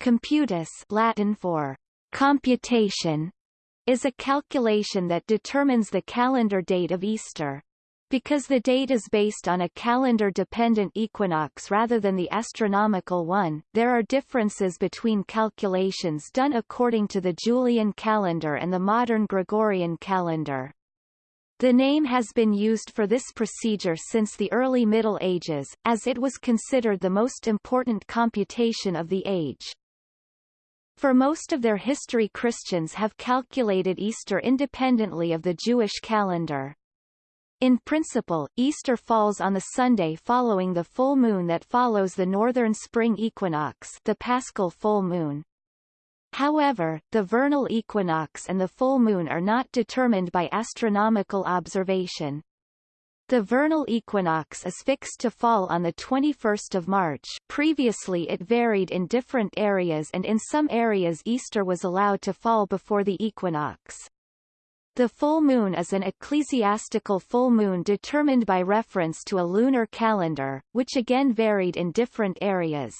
Computus Latin for computation is a calculation that determines the calendar date of Easter. Because the date is based on a calendar-dependent equinox rather than the astronomical one, there are differences between calculations done according to the Julian calendar and the modern Gregorian calendar. The name has been used for this procedure since the early Middle Ages, as it was considered the most important computation of the age. For most of their history Christians have calculated Easter independently of the Jewish calendar. In principle, Easter falls on the Sunday following the full moon that follows the northern spring equinox the paschal full moon. However, the vernal equinox and the full moon are not determined by astronomical observation. The vernal equinox is fixed to fall on the 21st of March previously it varied in different areas and in some areas Easter was allowed to fall before the equinox. The full moon is an ecclesiastical full moon determined by reference to a lunar calendar, which again varied in different areas.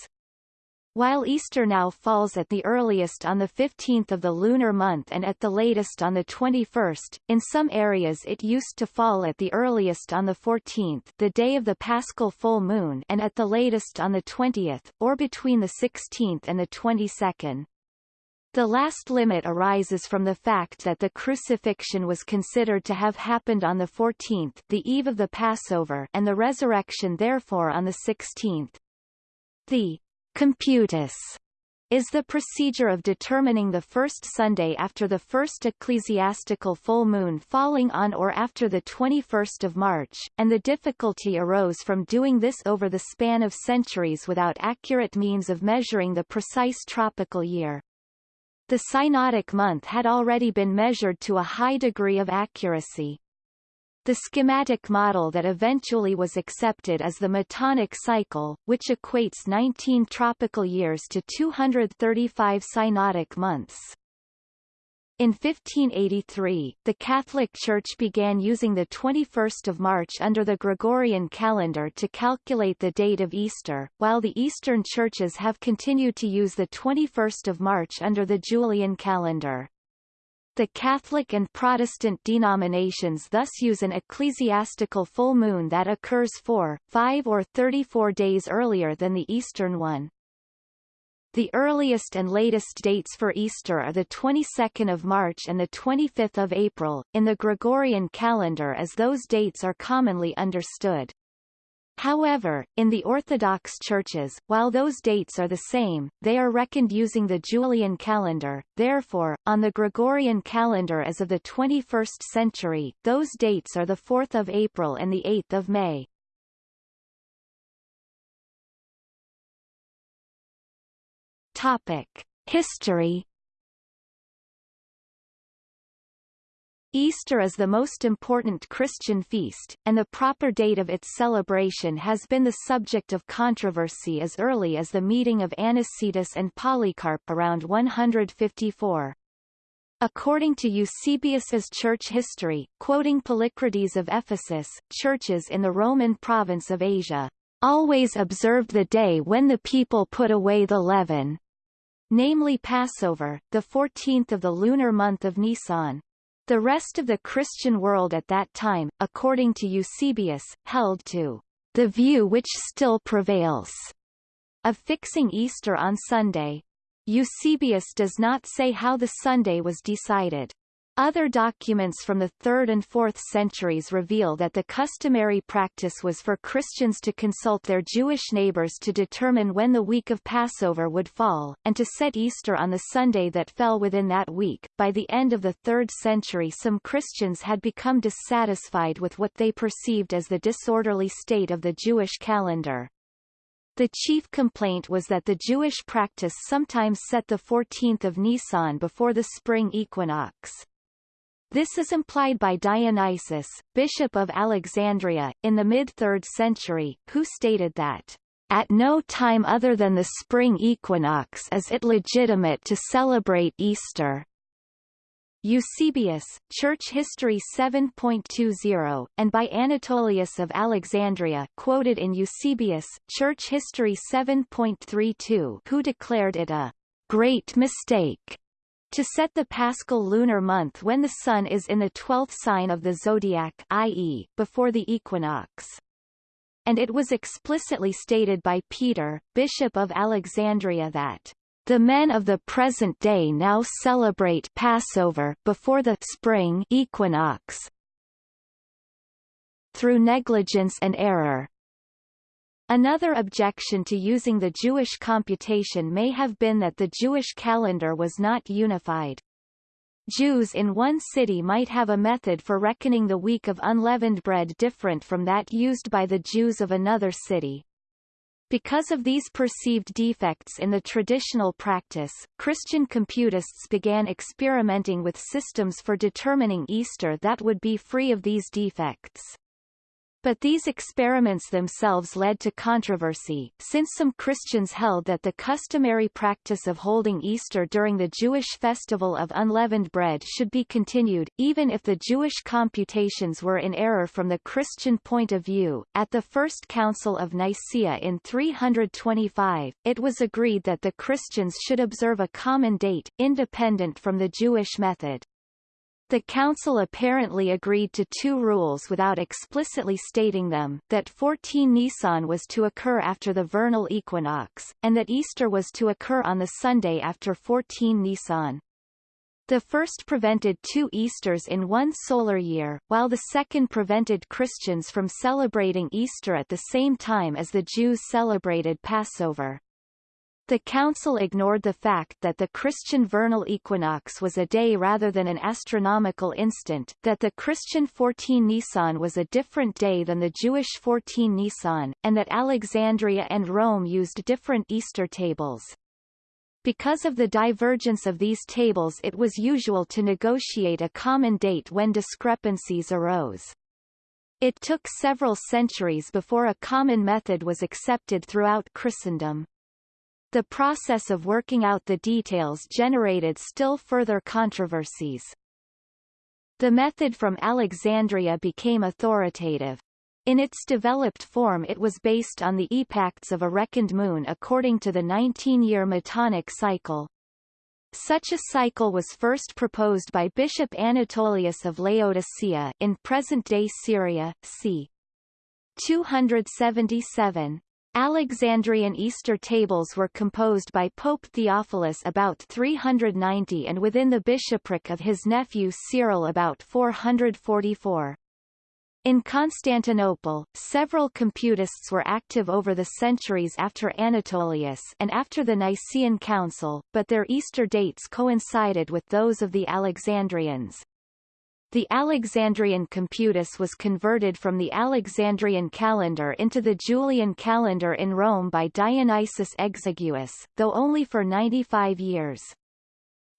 While Easter now falls at the earliest on the 15th of the lunar month and at the latest on the 21st, in some areas it used to fall at the earliest on the 14th the day of the paschal full moon and at the latest on the 20th, or between the 16th and the 22nd. The last limit arises from the fact that the crucifixion was considered to have happened on the 14th the eve of the Passover and the resurrection therefore on the 16th. The computus is the procedure of determining the first Sunday after the first ecclesiastical full moon falling on or after the 21st of March, and the difficulty arose from doing this over the span of centuries without accurate means of measuring the precise tropical year. The synodic month had already been measured to a high degree of accuracy. The schematic model that eventually was accepted is the Metonic cycle, which equates 19 tropical years to 235 synodic months. In 1583, the Catholic Church began using the 21st of March under the Gregorian calendar to calculate the date of Easter, while the Eastern churches have continued to use the 21st of March under the Julian calendar. The Catholic and Protestant denominations thus use an ecclesiastical full moon that occurs four, five or 34 days earlier than the Eastern one. The earliest and latest dates for Easter are the 22nd of March and the 25th of April, in the Gregorian calendar as those dates are commonly understood. However, in the Orthodox churches, while those dates are the same, they are reckoned using the Julian calendar, therefore, on the Gregorian calendar as of the 21st century, those dates are the 4th of April and the 8th of May. Topic: History. Easter is the most important Christian feast, and the proper date of its celebration has been the subject of controversy as early as the meeting of Anicetus and Polycarp around 154. According to Eusebius's church history, quoting Polycrates of Ephesus, churches in the Roman province of Asia always observed the day when the people put away the leaven, namely Passover, the 14th of the lunar month of Nisan. The rest of the Christian world at that time, according to Eusebius, held to the view which still prevails of fixing Easter on Sunday. Eusebius does not say how the Sunday was decided. Other documents from the 3rd and 4th centuries reveal that the customary practice was for Christians to consult their Jewish neighbors to determine when the week of Passover would fall, and to set Easter on the Sunday that fell within that week. By the end of the 3rd century some Christians had become dissatisfied with what they perceived as the disorderly state of the Jewish calendar. The chief complaint was that the Jewish practice sometimes set the 14th of Nisan before the spring equinox. This is implied by Dionysius, bishop of Alexandria, in the mid-3rd century, who stated that at no time other than the spring equinox is it legitimate to celebrate Easter. Eusebius, Church History 7.20, and by Anatolius of Alexandria quoted in Eusebius, Church History 7.32 who declared it a great mistake to set the paschal lunar month when the sun is in the twelfth sign of the zodiac i.e., before the equinox. And it was explicitly stated by Peter, Bishop of Alexandria that the men of the present day now celebrate Passover before the spring equinox. Through negligence and error, Another objection to using the Jewish computation may have been that the Jewish calendar was not unified. Jews in one city might have a method for reckoning the week of unleavened bread different from that used by the Jews of another city. Because of these perceived defects in the traditional practice, Christian computists began experimenting with systems for determining Easter that would be free of these defects. But these experiments themselves led to controversy, since some Christians held that the customary practice of holding Easter during the Jewish festival of unleavened bread should be continued, even if the Jewish computations were in error from the Christian point of view. At the First Council of Nicaea in 325, it was agreed that the Christians should observe a common date, independent from the Jewish method. The Council apparently agreed to two rules without explicitly stating them, that 14 Nisan was to occur after the vernal equinox, and that Easter was to occur on the Sunday after 14 Nisan. The first prevented two Easters in one solar year, while the second prevented Christians from celebrating Easter at the same time as the Jews celebrated Passover. The Council ignored the fact that the Christian vernal equinox was a day rather than an astronomical instant, that the Christian 14 Nisan was a different day than the Jewish 14 Nisan, and that Alexandria and Rome used different Easter tables. Because of the divergence of these tables it was usual to negotiate a common date when discrepancies arose. It took several centuries before a common method was accepted throughout Christendom. The process of working out the details generated still further controversies. The method from Alexandria became authoritative. In its developed form it was based on the epochs of a reckoned moon according to the 19-year Metonic cycle. Such a cycle was first proposed by Bishop Anatolius of Laodicea in present-day Syria, c. 277. Alexandrian Easter tables were composed by Pope Theophilus about 390 and within the bishopric of his nephew Cyril about 444. In Constantinople, several computists were active over the centuries after Anatolius and after the Nicene Council, but their Easter dates coincided with those of the Alexandrians. The Alexandrian computus was converted from the Alexandrian calendar into the Julian calendar in Rome by Dionysius Exiguus, though only for 95 years.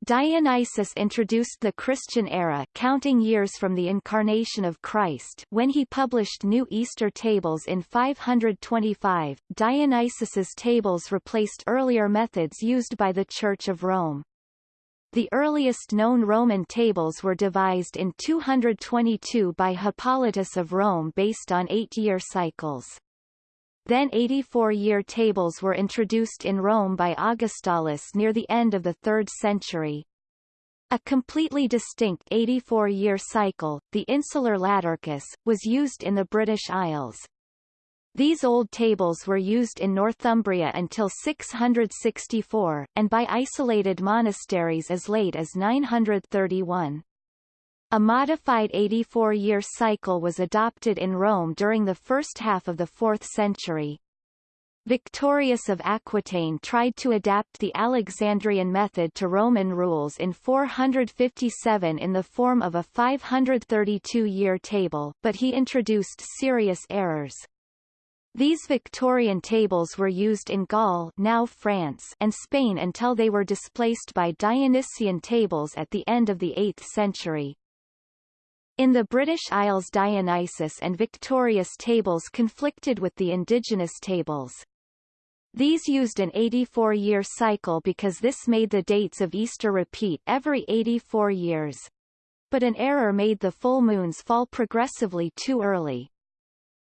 Dionysius introduced the Christian era counting years from the incarnation of Christ when he published new Easter tables in 525. Dionysius's tables replaced earlier methods used by the Church of Rome. The earliest known Roman tables were devised in 222 by Hippolytus of Rome based on eight-year cycles. Then 84-year tables were introduced in Rome by Augustalis near the end of the 3rd century. A completely distinct 84-year cycle, the insular Latercus, was used in the British Isles. These old tables were used in Northumbria until 664, and by isolated monasteries as late as 931. A modified 84-year cycle was adopted in Rome during the first half of the 4th century. Victorius of Aquitaine tried to adapt the Alexandrian method to Roman rules in 457 in the form of a 532-year table, but he introduced serious errors. These Victorian tables were used in Gaul now France and Spain until they were displaced by Dionysian tables at the end of the 8th century. In the British Isles Dionysus and Victorius tables conflicted with the indigenous tables. These used an 84-year cycle because this made the dates of Easter repeat every 84 years. But an error made the full moons fall progressively too early.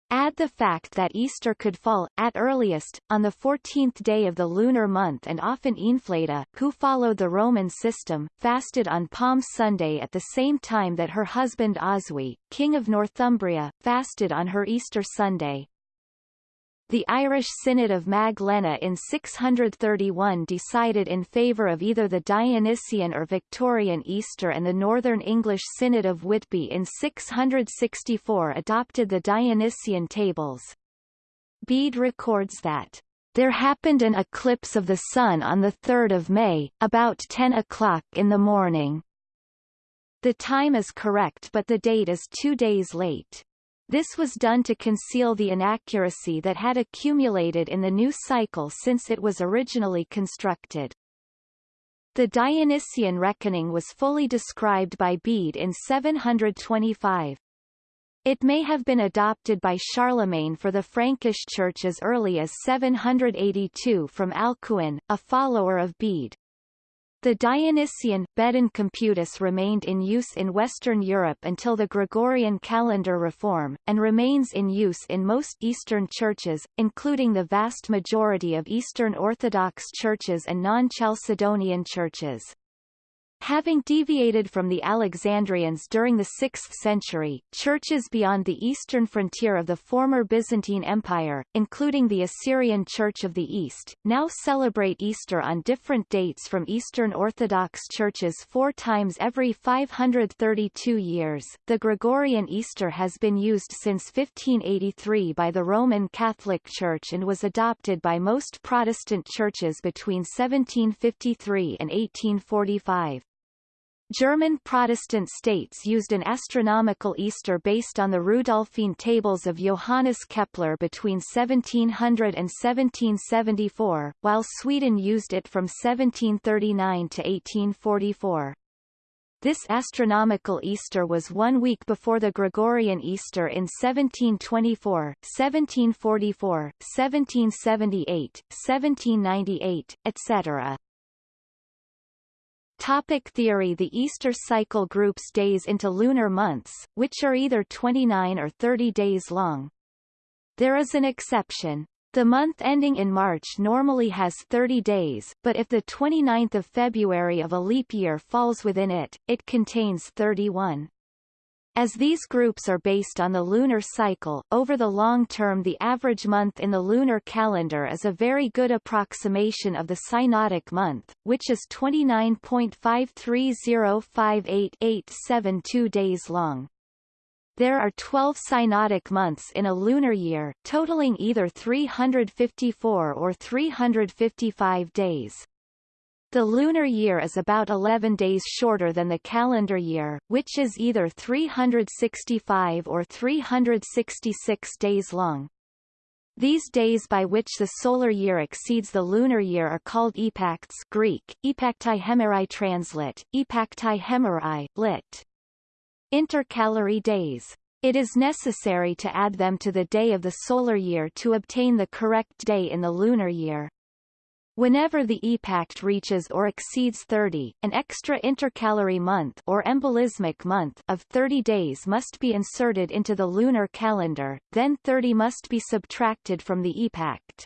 Add the fact that Easter could fall, at earliest, on the 14th day of the lunar month and often Aenfleda, who followed the Roman system, fasted on Palm Sunday at the same time that her husband Oswy, king of Northumbria, fasted on her Easter Sunday. The Irish Synod of Mag Léne in 631 decided in favour of either the Dionysian or Victorian Easter and the Northern English Synod of Whitby in 664 adopted the Dionysian tables. Bede records that there happened an eclipse of the sun on the 3rd of May, about 10 o'clock in the morning. The time is correct but the date is two days late. This was done to conceal the inaccuracy that had accumulated in the new cycle since it was originally constructed. The Dionysian reckoning was fully described by Bede in 725. It may have been adopted by Charlemagne for the Frankish Church as early as 782 from Alcuin, a follower of Bede. The Dionysian Bedan Computus remained in use in Western Europe until the Gregorian calendar reform, and remains in use in most Eastern churches, including the vast majority of Eastern Orthodox churches and non-Chalcedonian churches. Having deviated from the Alexandrians during the 6th century, churches beyond the eastern frontier of the former Byzantine Empire, including the Assyrian Church of the East, now celebrate Easter on different dates from Eastern Orthodox churches four times every 532 years. The Gregorian Easter has been used since 1583 by the Roman Catholic Church and was adopted by most Protestant churches between 1753 and 1845. German Protestant states used an astronomical Easter based on the Rudolphine tables of Johannes Kepler between 1700 and 1774, while Sweden used it from 1739 to 1844. This astronomical Easter was one week before the Gregorian Easter in 1724, 1744, 1778, 1798, etc. Topic theory The Easter cycle groups days into lunar months, which are either 29 or 30 days long. There is an exception. The month ending in March normally has 30 days, but if the 29th of February of a leap year falls within it, it contains 31. As these groups are based on the lunar cycle, over the long term the average month in the lunar calendar is a very good approximation of the synodic month, which is 29.53058872 days long. There are 12 synodic months in a lunar year, totaling either 354 or 355 days. The lunar year is about 11 days shorter than the calendar year, which is either 365 or 366 days long. These days by which the solar year exceeds the lunar year are called epacts Greek, epactai hemerai translate, epactai hemerai, lit. Intercalary days. It is necessary to add them to the day of the solar year to obtain the correct day in the lunar year. Whenever the epact reaches or exceeds 30, an extra intercalary month or embolismic month of 30 days must be inserted into the lunar calendar, then 30 must be subtracted from the epact.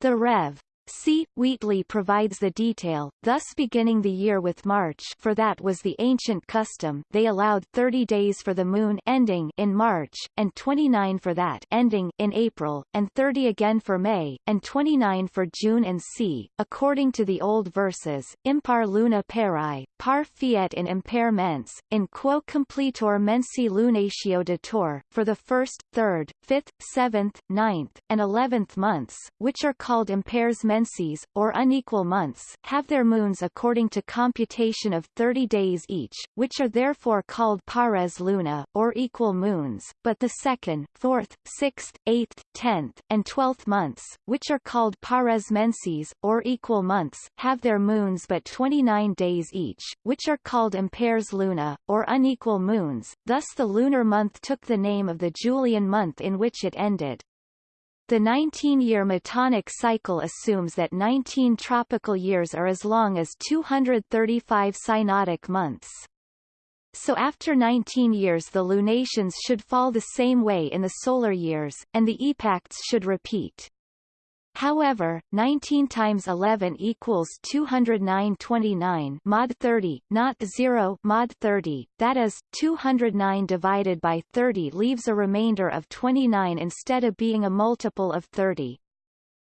The Rev. C. Wheatley provides the detail, thus beginning the year with March for that was the ancient custom they allowed 30 days for the moon ending in March, and 29 for that ending in April, and 30 again for May, and 29 for June and c. According to the old verses, impar luna peri, par fiat in imper mens, in quo completor mensi lunatio dator, for the first, third, fifth, seventh, ninth, and eleventh months, which are called impairs menses, or unequal months, have their moons according to computation of 30 days each, which are therefore called pares luna, or equal moons, but the second, fourth, sixth, eighth, tenth, and twelfth months, which are called pares menses, or equal months, have their moons but 29 days each, which are called impairs luna, or unequal moons, thus the lunar month took the name of the Julian month in which it ended. The 19-year Metonic cycle assumes that 19 tropical years are as long as 235 synodic months. So after 19 years the lunations should fall the same way in the solar years, and the epacts should repeat. However, 19 times 11 equals 209.29 mod 30, not 0 mod 30, that is, 209 divided by 30 leaves a remainder of 29 instead of being a multiple of 30.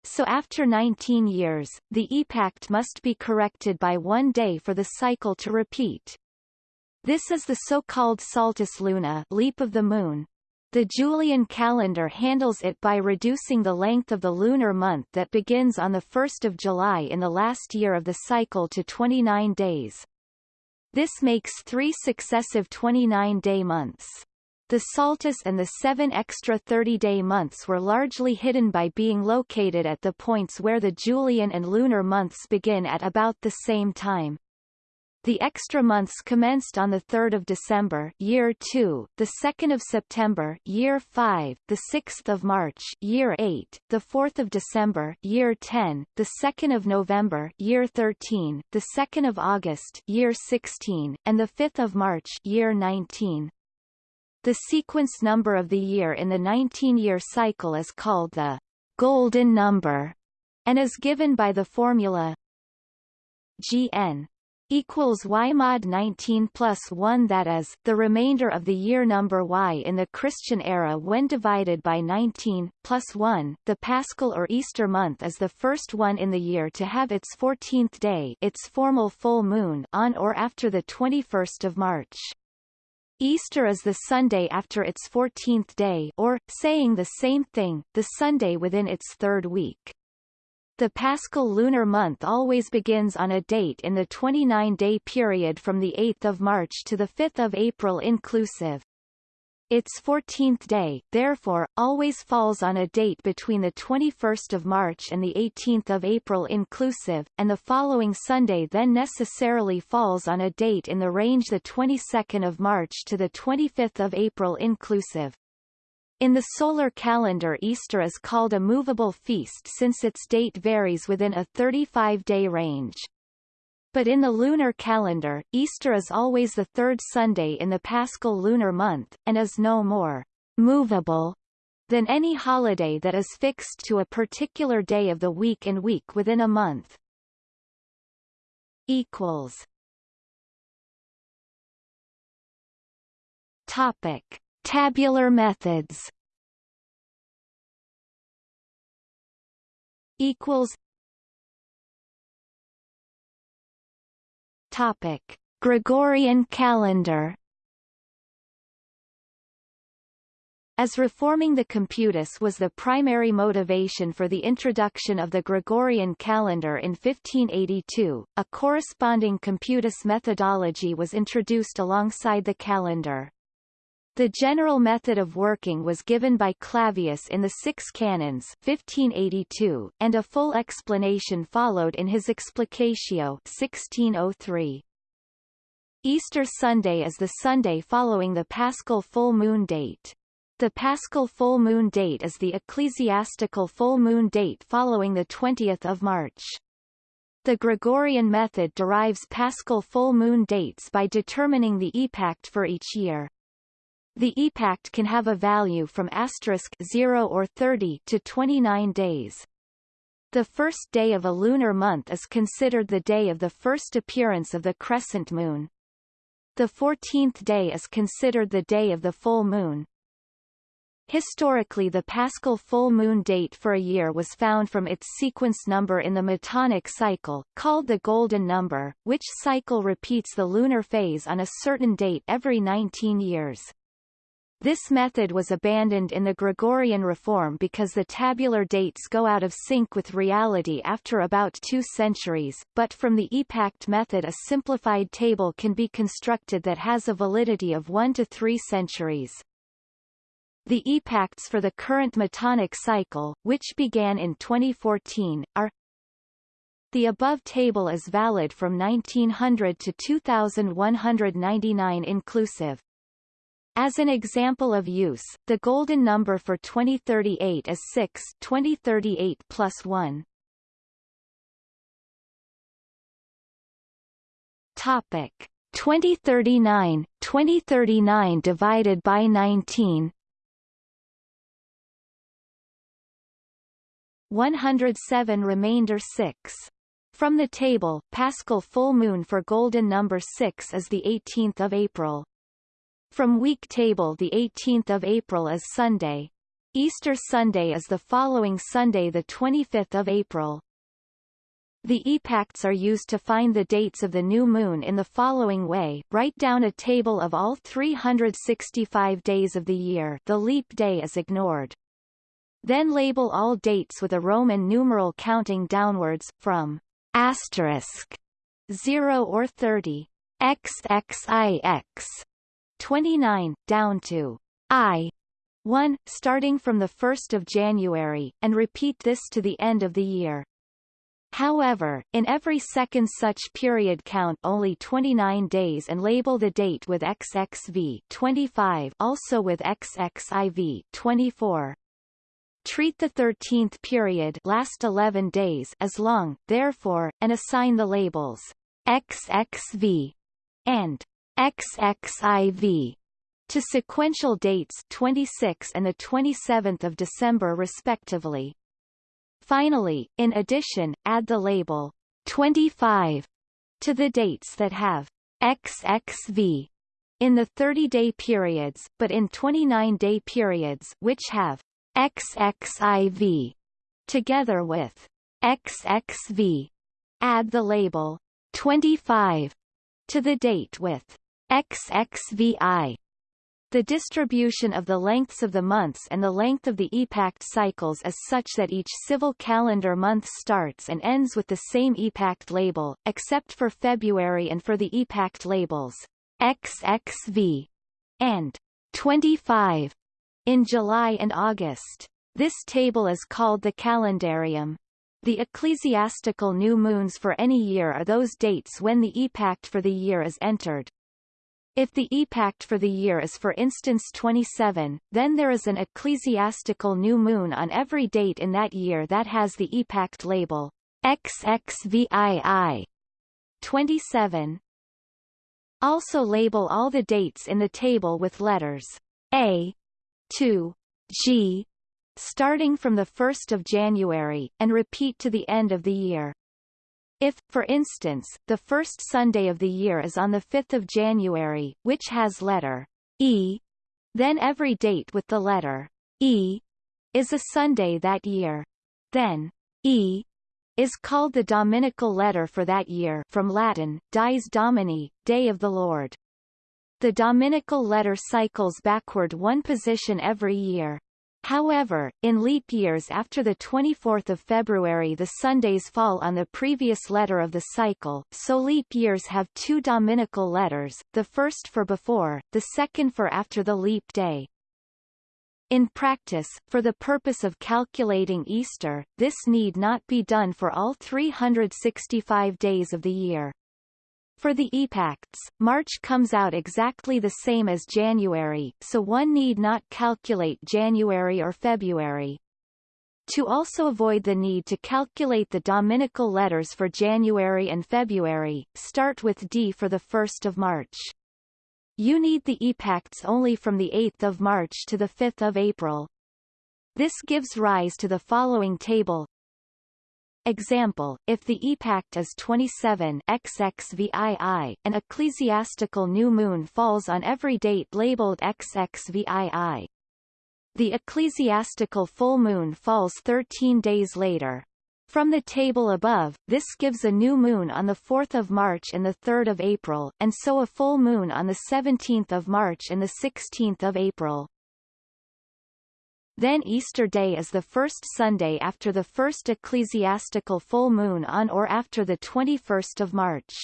So after 19 years, the epact must be corrected by one day for the cycle to repeat. This is the so-called saltus luna leap of the moon, the Julian calendar handles it by reducing the length of the lunar month that begins on 1 July in the last year of the cycle to 29 days. This makes three successive 29-day months. The Saltus and the seven extra 30-day months were largely hidden by being located at the points where the Julian and lunar months begin at about the same time. The extra months commenced on the 3rd of December, year 2, the 2nd of September, year 5, the 6th of March, year 8, the 4th of December, year 10, the 2nd of November, year 13, the 2nd of August, year 16, and the 5th of March, year 19. The sequence number of the year in the 19-year cycle is called the golden number and is given by the formula Gn equals y mod 19 plus 1 that is, the remainder of the year number y in the Christian era when divided by 19, plus 1. The Paschal or Easter month is the first one in the year to have its 14th day its formal full moon on or after the 21st of March. Easter is the Sunday after its 14th day or, saying the same thing, the Sunday within its third week. The Paschal lunar month always begins on a date in the 29-day period from 8 March to 5 April inclusive. Its 14th day, therefore, always falls on a date between 21 March and 18 April inclusive, and the following Sunday then necessarily falls on a date in the range 22 March to 25 April inclusive. In the solar calendar Easter is called a movable feast since its date varies within a 35-day range. But in the lunar calendar, Easter is always the third Sunday in the Paschal lunar month, and is no more movable than any holiday that is fixed to a particular day of the week and week within a month. Equals. Topic. Tabular methods. Equals. Topic. Gregorian calendar. As reforming the computus was the primary motivation for the introduction of the Gregorian calendar in 1582, a corresponding computus methodology was introduced alongside the calendar. The general method of working was given by Clavius in the Six Canons 1582, and a full explanation followed in his Explicatio 1603. Easter Sunday is the Sunday following the Paschal full moon date. The Paschal full moon date is the ecclesiastical full moon date following the 20th of March. The Gregorian method derives Paschal full moon dates by determining the epact for each year. The epact can have a value from asterisk 0 or 30 to 29 days. The first day of a lunar month is considered the day of the first appearance of the crescent moon. The 14th day is considered the day of the full moon. Historically the Paschal full moon date for a year was found from its sequence number in the Metonic cycle, called the Golden Number, which cycle repeats the lunar phase on a certain date every 19 years. This method was abandoned in the Gregorian reform because the tabular dates go out of sync with reality after about two centuries, but from the EPACT method a simplified table can be constructed that has a validity of one to three centuries. The EPACTs for the current Metonic cycle, which began in 2014, are the above table is valid from 1900 to 2199 inclusive. As an example of use, the golden number for 2038 is 6 2038 plus 1. Topic 2039, 2039 divided by 19 107 remainder 6. From the table, Paschal full moon for golden number 6 is the 18th of April. From week table the 18th of April is Sunday. Easter Sunday is the following Sunday the 25th of April. The epacts are used to find the dates of the new moon in the following way write down a table of all 365 days of the year the leap day is ignored. Then label all dates with a Roman numeral counting downwards, from asterisk 0 or 30, XXIX 29, down to I 1, starting from the 1st of January, and repeat this to the end of the year. However, in every second such period count only 29 days and label the date with XXV 25 also with XXIV 24. Treat the 13th period last 11 days as long, therefore, and assign the labels XXV and XXIV to sequential dates 26 and the 27th of December respectively. Finally, in addition, add the label 25 to the dates that have XXV in the 30-day periods, but in 29-day periods which have XXIV together with XXV. Add the label 25 to the date with XXVI. The distribution of the lengths of the months and the length of the epact cycles is such that each civil calendar month starts and ends with the same epact label, except for February and for the epact labels XXV and 25 in July and August. This table is called the calendarium. The ecclesiastical new moons for any year are those dates when the epact for the year is entered. If the epact for the year is for instance 27, then there is an ecclesiastical new moon on every date in that year that has the epact label XXVII 27. Also label all the dates in the table with letters A, to G starting from the 1st of January, and repeat to the end of the year. If, for instance, the first Sunday of the year is on the 5th of January, which has letter E, then every date with the letter E is a Sunday that year. Then E is called the Dominical letter for that year from Latin, Dies Domini, Day of the Lord. The Dominical letter cycles backward one position every year. However, in leap years after the 24th of February the Sundays fall on the previous letter of the cycle, so leap years have two dominical letters, the first for before, the second for after the leap day. In practice, for the purpose of calculating Easter, this need not be done for all 365 days of the year. For the epacts, March comes out exactly the same as January, so one need not calculate January or February. To also avoid the need to calculate the dominical letters for January and February, start with D for the 1st of March. You need the epacts only from the 8th of March to the 5th of April. This gives rise to the following table Example, if the epact is 27 XXVII, an ecclesiastical new moon falls on every date labeled XXVII. The ecclesiastical full moon falls 13 days later. From the table above, this gives a new moon on the 4th of March and the 3rd of April, and so a full moon on the 17th of March and the 16th of April. Then Easter Day is the first Sunday after the first ecclesiastical full moon on or after the 21st of March.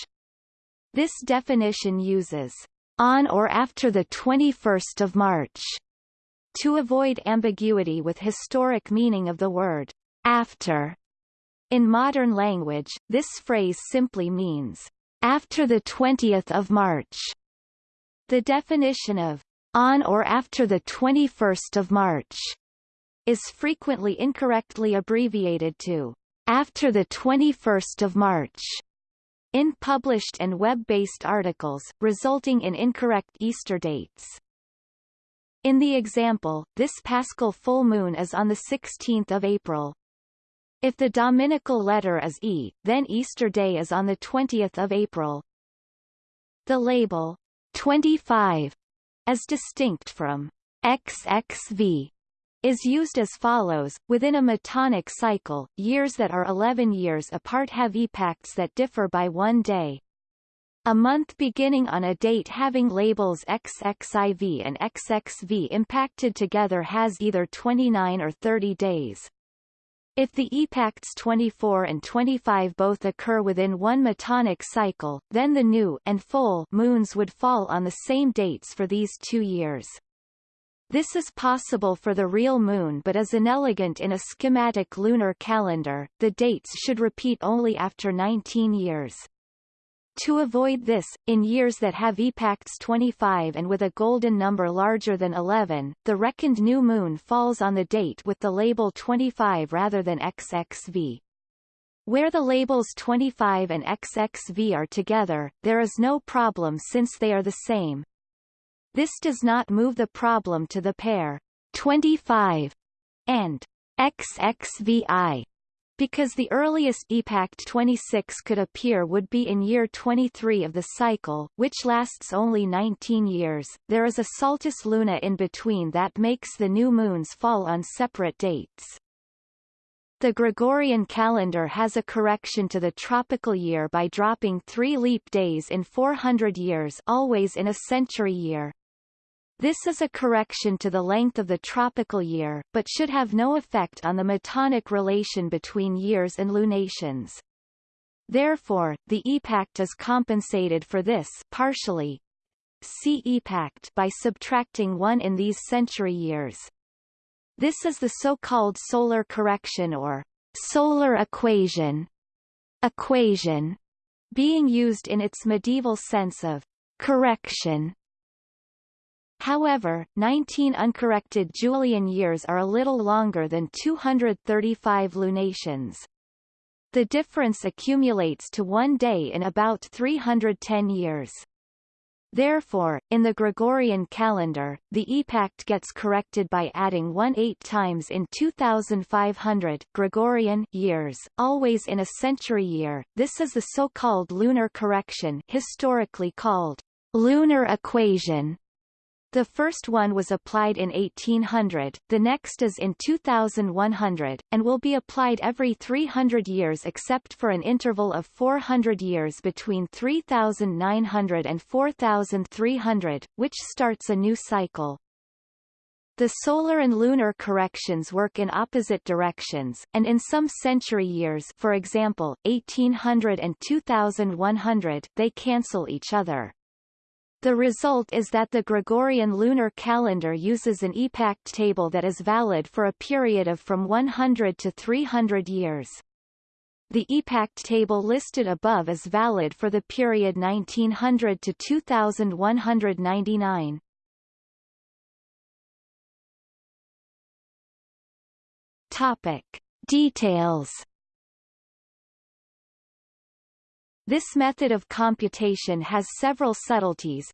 This definition uses on or after the 21st of March to avoid ambiguity with historic meaning of the word after. In modern language, this phrase simply means after the 20th of March. The definition of on or after the 21st of March is frequently incorrectly abbreviated to after the 21st of March. in published and web-based articles, resulting in incorrect Easter dates. In the example, this paschal full moon is on 16 April. If the dominical letter is E, then Easter Day is on 20 April. The label 25, as distinct from XXV, is used as follows. Within a metonic cycle, years that are 11 years apart have epacts that differ by one day. A month beginning on a date having labels XXIV and XXV impacted together has either 29 or 30 days. If the epacts 24 and 25 both occur within one metonic cycle, then the new and full moons would fall on the same dates for these two years. This is possible for the real moon but is inelegant in a schematic lunar calendar, the dates should repeat only after 19 years. To avoid this, in years that have epacts 25 and with a golden number larger than 11, the reckoned new moon falls on the date with the label 25 rather than XXV. Where the labels 25 and XXV are together, there is no problem since they are the same. This does not move the problem to the pair 25 and XXVI because the earliest epact 26 could appear would be in year 23 of the cycle, which lasts only 19 years. There is a Saltus Luna in between that makes the new moons fall on separate dates. The Gregorian calendar has a correction to the tropical year by dropping three leap days in 400 years always in a century year. This is a correction to the length of the tropical year, but should have no effect on the metonic relation between years and lunations. Therefore, the epact is compensated for this partially. See epoch by subtracting one in these century years. This is the so-called solar correction or solar equation. Equation being used in its medieval sense of correction However, 19 uncorrected Julian years are a little longer than 235 lunations. The difference accumulates to one day in about 310 years. Therefore, in the Gregorian calendar, the epact gets corrected by adding 1 8 times in 2500 Gregorian years, always in a century year. This is the so-called lunar correction historically called lunar equation the first one was applied in 1800, the next is in 2100, and will be applied every 300 years except for an interval of 400 years between 3900 and 4300, which starts a new cycle. The solar and lunar corrections work in opposite directions, and in some century years for example, 1800 and 2100 they cancel each other. The result is that the Gregorian lunar calendar uses an epact table that is valid for a period of from 100 to 300 years. The epact table listed above is valid for the period 1900 to 2199. Topic. Details This method of computation has several subtleties.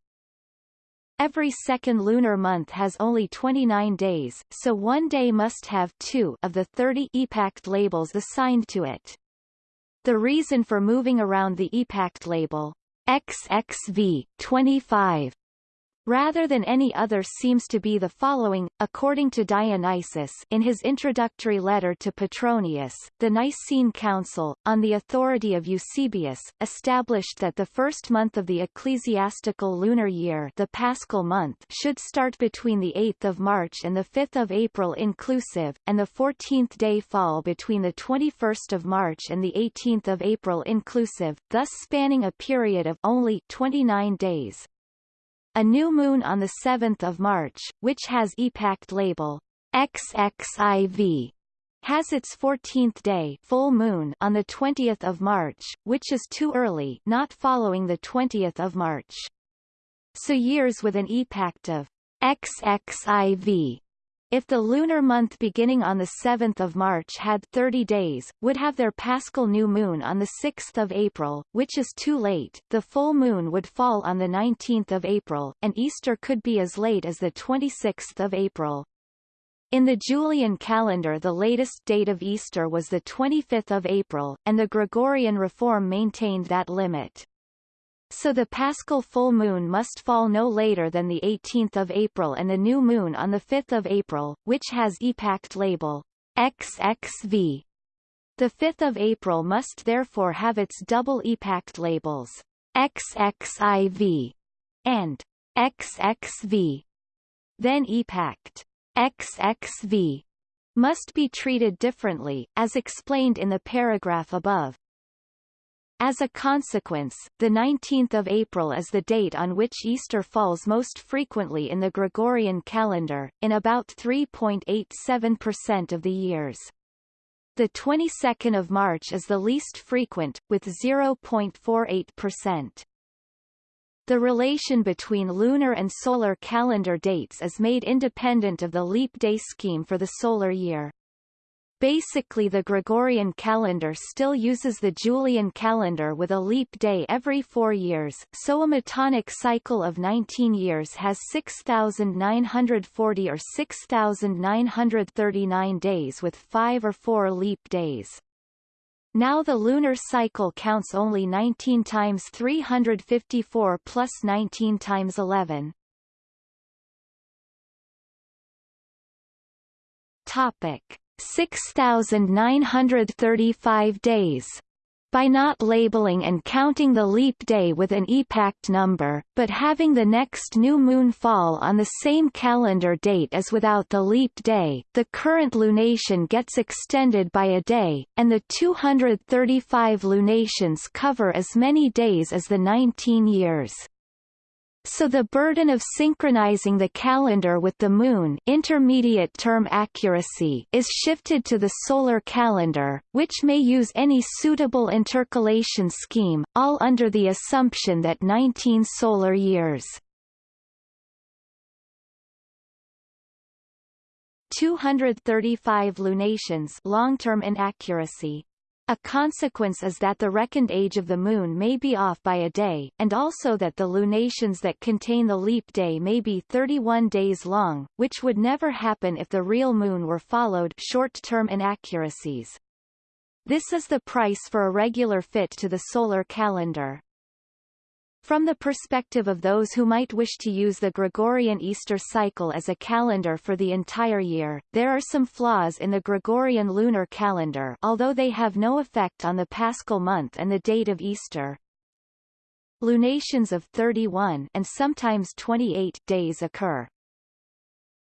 Every second lunar month has only 29 days, so one day must have two of the 30 epact labels assigned to it. The reason for moving around the epact label XXV 25 rather than any other seems to be the following, according to Dionysius in his introductory letter to Petronius, the Nicene Council, on the authority of Eusebius, established that the first month of the ecclesiastical lunar year the Paschal month should start between the 8th of March and the 5th of April inclusive, and the 14th day fall between the 21st of March and the 18th of April inclusive, thus spanning a period of only 29 days. A new moon on 7 March, which has epact label XXIV, has its 14th day full moon on the 20th of March, which is too early not following the 20th of March. So years with an epact of XXIV if the lunar month beginning on 7 March had 30 days, would have their paschal new moon on 6 April, which is too late, the full moon would fall on 19 April, and Easter could be as late as 26 April. In the Julian calendar the latest date of Easter was 25 April, and the Gregorian reform maintained that limit. So the paschal full moon must fall no later than the 18th of April and the new moon on the 5th of April, which has epact label XXV. The 5th of April must therefore have its double epact labels XXIV and XXV. Then epact XXV must be treated differently, as explained in the paragraph above. As a consequence, the 19th of April is the date on which Easter falls most frequently in the Gregorian calendar, in about 3.87% of the years. The 22nd of March is the least frequent, with 0.48%. The relation between lunar and solar calendar dates is made independent of the leap day scheme for the solar year. Basically the Gregorian calendar still uses the Julian calendar with a leap day every four years, so a Metonic cycle of 19 years has 6,940 or 6,939 days with five or four leap days. Now the lunar cycle counts only 19 times 354 plus 19 times 11. Topic 6,935 days. By not labeling and counting the leap day with an epact number, but having the next new moon fall on the same calendar date as without the leap day, the current lunation gets extended by a day, and the 235 lunations cover as many days as the 19 years. So the burden of synchronizing the calendar with the Moon intermediate term accuracy is shifted to the solar calendar, which may use any suitable intercalation scheme, all under the assumption that 19 solar years. 235 lunations long-term inaccuracy a consequence is that the reckoned age of the Moon may be off by a day, and also that the lunations that contain the leap day may be 31 days long, which would never happen if the real Moon were followed short-term inaccuracies. This is the price for a regular fit to the solar calendar. From the perspective of those who might wish to use the Gregorian Easter cycle as a calendar for the entire year, there are some flaws in the Gregorian lunar calendar although they have no effect on the paschal month and the date of Easter. Lunations of 31 and sometimes 28 days occur.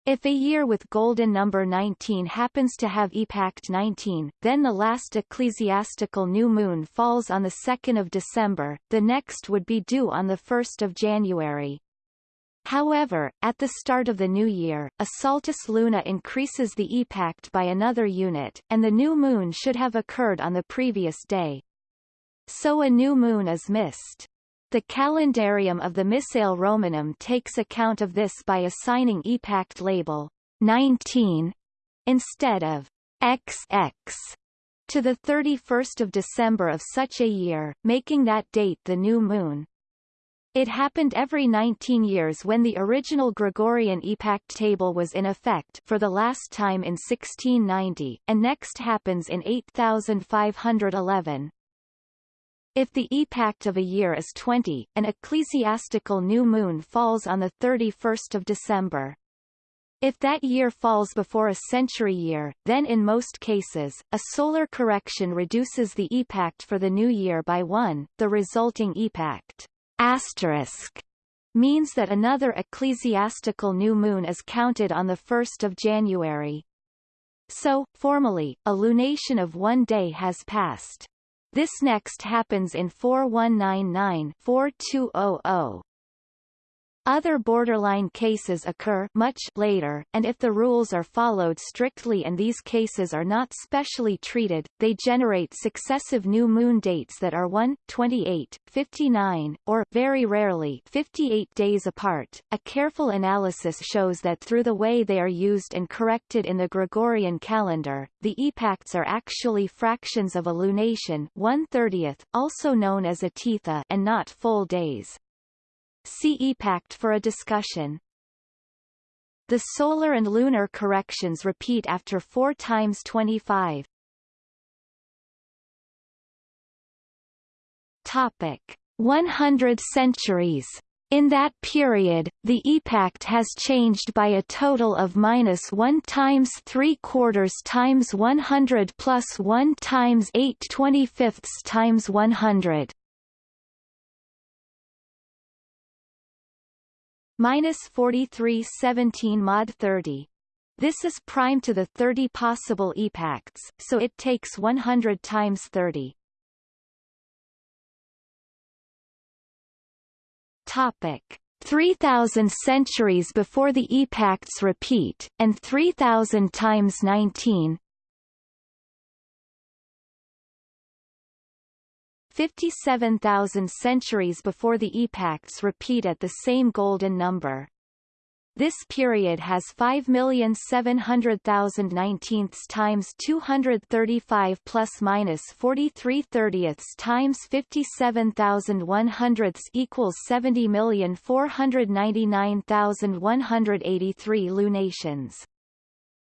If a year with golden number 19 happens to have epact 19, then the last ecclesiastical new moon falls on the 2nd of December, the next would be due on the 1st of January. However, at the start of the new year, a Saltus Lunae increases the epact by another unit, and the new moon should have occurred on the previous day. So a new moon is missed. The calendarium of the Missale Romanum takes account of this by assigning epact label 19 instead of XX to the 31st of December of such a year, making that date the new moon. It happened every 19 years when the original Gregorian epact table was in effect for the last time in 1690, and next happens in 8511. If the epact of a year is 20, an ecclesiastical new moon falls on the 31st of December. If that year falls before a century year, then in most cases, a solar correction reduces the epact for the new year by one, the resulting epact asterisk means that another ecclesiastical new moon is counted on the 1st of January. So, formally, a lunation of one day has passed. This next happens in 4199-4200. Other borderline cases occur much later, and if the rules are followed strictly and these cases are not specially treated, they generate successive new moon dates that are 1, 28, 59, or, very rarely, 58 days apart. A careful analysis shows that through the way they are used and corrected in the Gregorian calendar, the epacts are actually fractions of a lunation 1/30th, also known as a tithi, and not full days. See EPACT for a discussion. The solar and lunar corrections repeat after 4 times 25. Topic: 100 centuries. In that period, the epact has changed by a total of minus 1 times 3 quarters times 100 plus 1 times 8 25 times 100. Minus 43 17 mod 30. This is prime to the 30 possible epacts, so it takes 100 times 30. Topic. 3000 centuries before the epacts repeat, and 3000 times 19 57,000 centuries before the epacts repeat at the same golden number. This period has 5,700,000 nineteenths times 235 plus minus 43 thirtieths times 57,000 hundredths equals 70,499,183 lunations.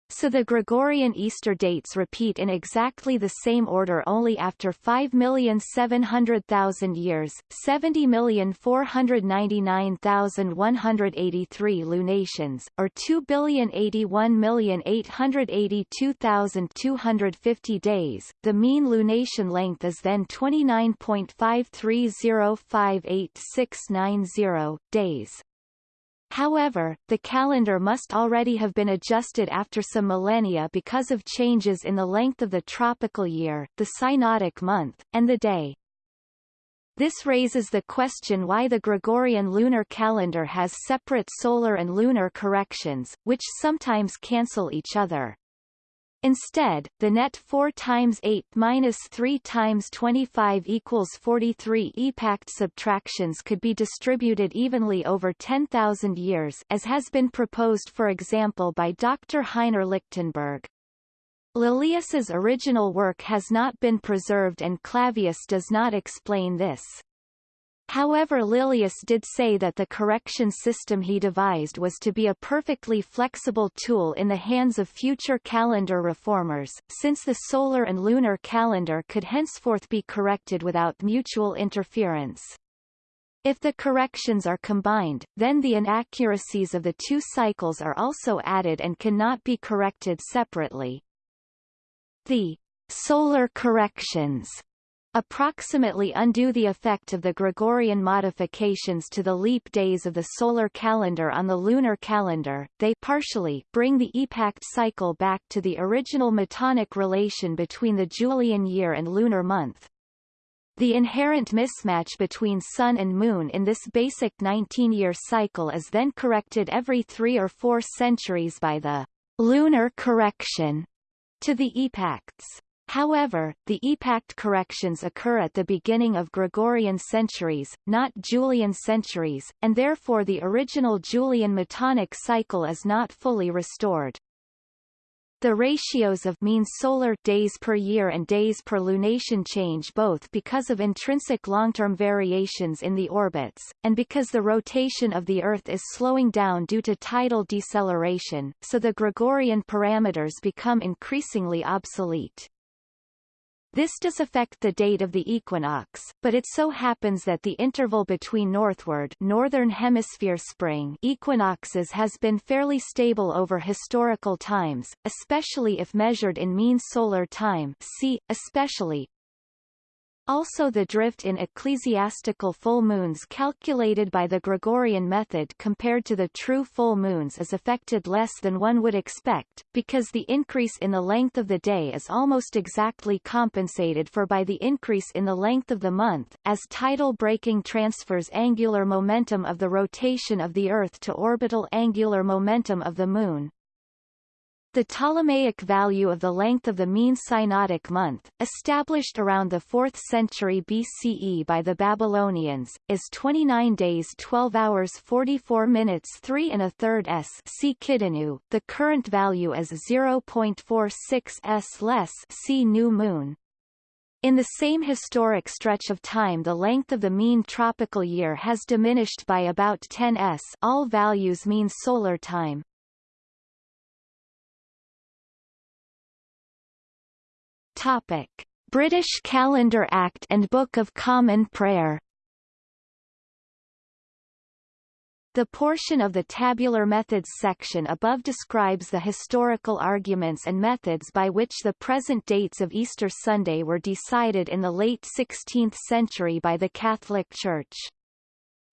So the Gregorian Easter dates repeat in exactly the same order only after 5,700,000 years, 70,499,183 lunations, or 2,081,882,250 days. The mean lunation length is then 29.530588690 days. However, the calendar must already have been adjusted after some millennia because of changes in the length of the tropical year, the synodic month, and the day. This raises the question why the Gregorian lunar calendar has separate solar and lunar corrections, which sometimes cancel each other. Instead, the net 4 times 8 minus 3 times 25 equals 43 epact subtractions could be distributed evenly over 10,000 years as has been proposed for example by Dr. Heiner Lichtenberg. Lilius's original work has not been preserved and Clavius does not explain this. However Lilius did say that the correction system he devised was to be a perfectly flexible tool in the hands of future calendar reformers, since the solar and lunar calendar could henceforth be corrected without mutual interference. If the corrections are combined, then the inaccuracies of the two cycles are also added and cannot be corrected separately. The solar corrections approximately undo the effect of the Gregorian modifications to the leap days of the solar calendar on the lunar calendar, they partially bring the epact cycle back to the original metonic relation between the Julian year and lunar month. The inherent mismatch between Sun and Moon in this basic 19-year cycle is then corrected every three or four centuries by the lunar correction to the epacts. However, the epact corrections occur at the beginning of Gregorian centuries, not Julian centuries, and therefore the original Julian Metonic cycle is not fully restored. The ratios of mean solar days per year and days per lunation change both because of intrinsic long-term variations in the orbits, and because the rotation of the Earth is slowing down due to tidal deceleration, so the Gregorian parameters become increasingly obsolete. This does affect the date of the equinox, but it so happens that the interval between northward northern hemisphere spring equinoxes has been fairly stable over historical times, especially if measured in mean solar time see, especially Also the drift in ecclesiastical full moons calculated by the Gregorian method compared to the true full moons is affected less than one would expect, because the increase in the length of the day is almost exactly compensated for by the increase in the length of the month, as tidal braking transfers angular momentum of the rotation of the Earth to orbital angular momentum of the Moon. The Ptolemaic value of the length of the mean synodic month, established around the 4th century BCE by the Babylonians, is 29 days 12 hours 44 minutes 3 and a third s see Kidinnu. The current value is 0.46 s less see new moon. In the same historic stretch of time the length of the mean tropical year has diminished by about 10 s all values mean solar time. Topic: British Calendar Act and Book of Common Prayer The portion of the tabular methods section above describes the historical arguments and methods by which the present dates of Easter Sunday were decided in the late 16th century by the Catholic Church.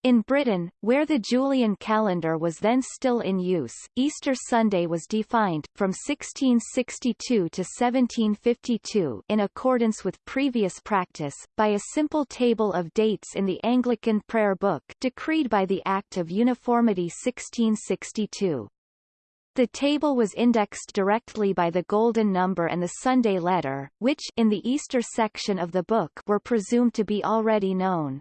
In Britain, where the Julian calendar was then still in use, Easter Sunday was defined, from 1662 to 1752 in accordance with previous practice, by a simple table of dates in the Anglican Prayer Book decreed by the Act of Uniformity 1662. The table was indexed directly by the Golden Number and the Sunday Letter, which in the Easter section of the book were presumed to be already known.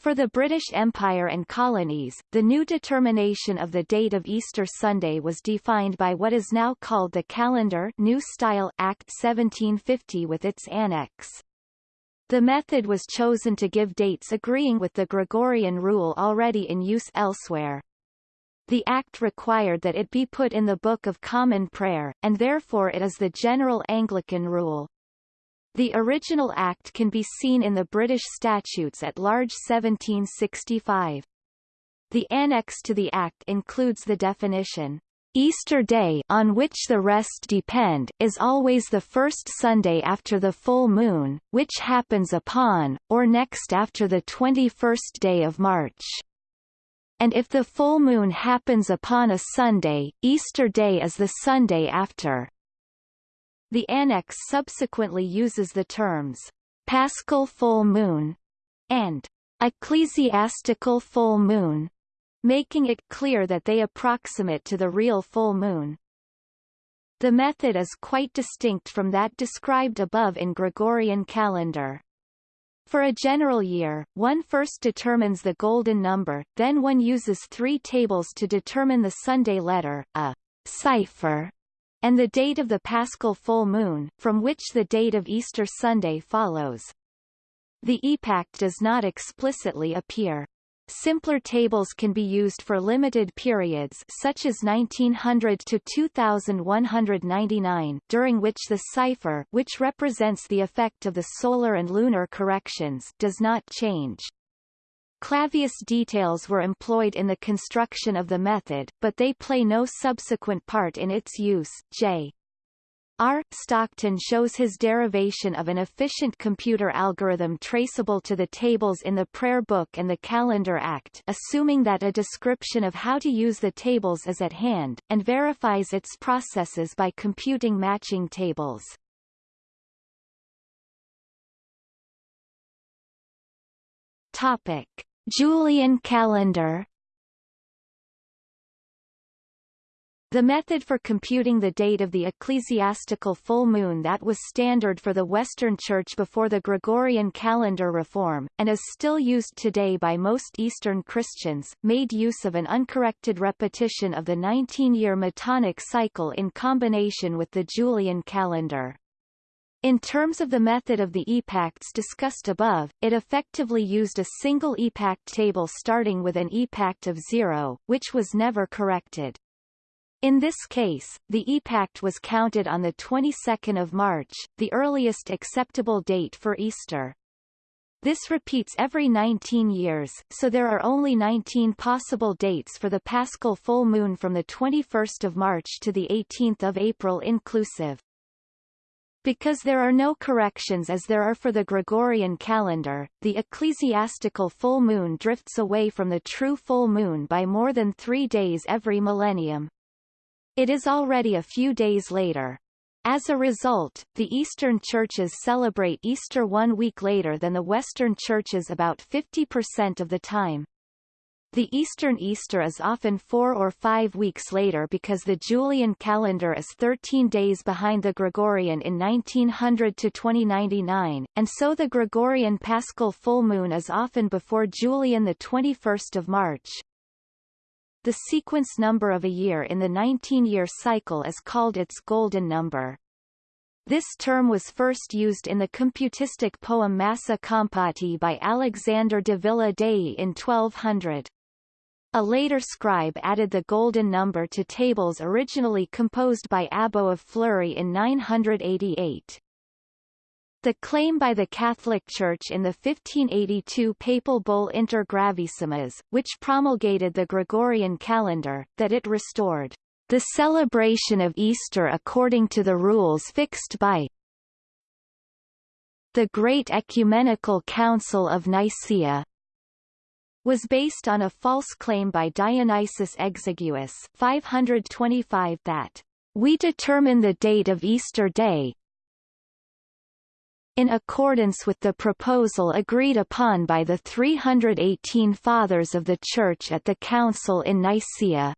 For the British Empire and colonies, the new determination of the date of Easter Sunday was defined by what is now called the Calendar New Style Act 1750 with its annex. The method was chosen to give dates agreeing with the Gregorian rule already in use elsewhere. The Act required that it be put in the Book of Common Prayer, and therefore it is the general Anglican rule. The original Act can be seen in the British Statutes at Large 1765. The annex to the Act includes the definition, Easter Day on which the rest depend is always the first Sunday after the full moon, which happens upon, or next after the 21st day of March. And if the full moon happens upon a Sunday, Easter Day is the Sunday after. The annex subsequently uses the terms Paschal full moon and ecclesiastical full moon, making it clear that they approximate to the real full moon. The method is quite distinct from that described above in Gregorian calendar. For a general year, one first determines the golden number, then one uses three tables to determine the Sunday letter, a cipher, and the date of the paschal full moon, from which the date of Easter Sunday follows. The epact does not explicitly appear. Simpler tables can be used for limited periods such as 1900 to 2199 during which the cipher which represents the effect of the solar and lunar corrections does not change. Clavius details were employed in the construction of the method, but they play no subsequent part in its use. J. R. Stockton shows his derivation of an efficient computer algorithm traceable to the tables in the Prayer Book and the Calendar Act assuming that a description of how to use the tables is at hand, and verifies its processes by computing matching tables. Topic. Julian calendar The method for computing the date of the ecclesiastical full moon that was standard for the Western Church before the Gregorian calendar reform, and is still used today by most Eastern Christians, made use of an uncorrected repetition of the 19-year Metonic cycle in combination with the Julian calendar. In terms of the method of the epacts discussed above, it effectively used a single epact table starting with an epact of zero, which was never corrected. In this case, the epact was counted on the 22nd of March, the earliest acceptable date for Easter. This repeats every 19 years, so there are only 19 possible dates for the paschal full moon from the 21st of March to the 18th of April inclusive. Because there are no corrections as there are for the Gregorian calendar, the ecclesiastical full moon drifts away from the true full moon by more than three days every millennium. It is already a few days later. As a result, the Eastern churches celebrate Easter one week later than the Western churches about 50% of the time. The Eastern Easter is often four or five weeks later because the Julian calendar is 13 days behind the Gregorian in 1900 to 2099, and so the Gregorian Paschal full moon is often before Julian the 21st of March. The sequence number of a year in the 19-year cycle is called its golden number. This term was first used in the computistic poem Massa Compoti by Alexander de Villa Dei in 1200. A later scribe added the golden number to tables originally composed by Abbo of Fleury in 988. The claim by the Catholic Church in the 1582 papal bull Inter Gravissimas, which promulgated the Gregorian calendar, that it restored the celebration of Easter according to the rules fixed by the Great Ecumenical Council of Nicaea was based on a false claim by Dionysius Exiguus 525 that we determine the date of Easter Day in accordance with the proposal agreed upon by the 318 Fathers of the Church at the Council in Nicaea.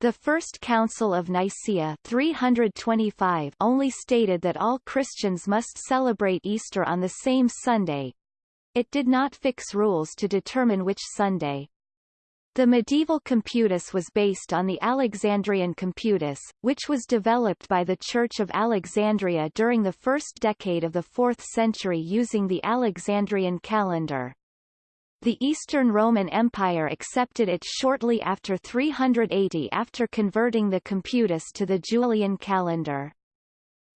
The First Council of Nicaea 325 only stated that all Christians must celebrate Easter on the same Sunday, it did not fix rules to determine which Sunday. The medieval computus was based on the Alexandrian computus, which was developed by the Church of Alexandria during the first decade of the 4th century using the Alexandrian calendar. The Eastern Roman Empire accepted it shortly after 380 after converting the computus to the Julian calendar.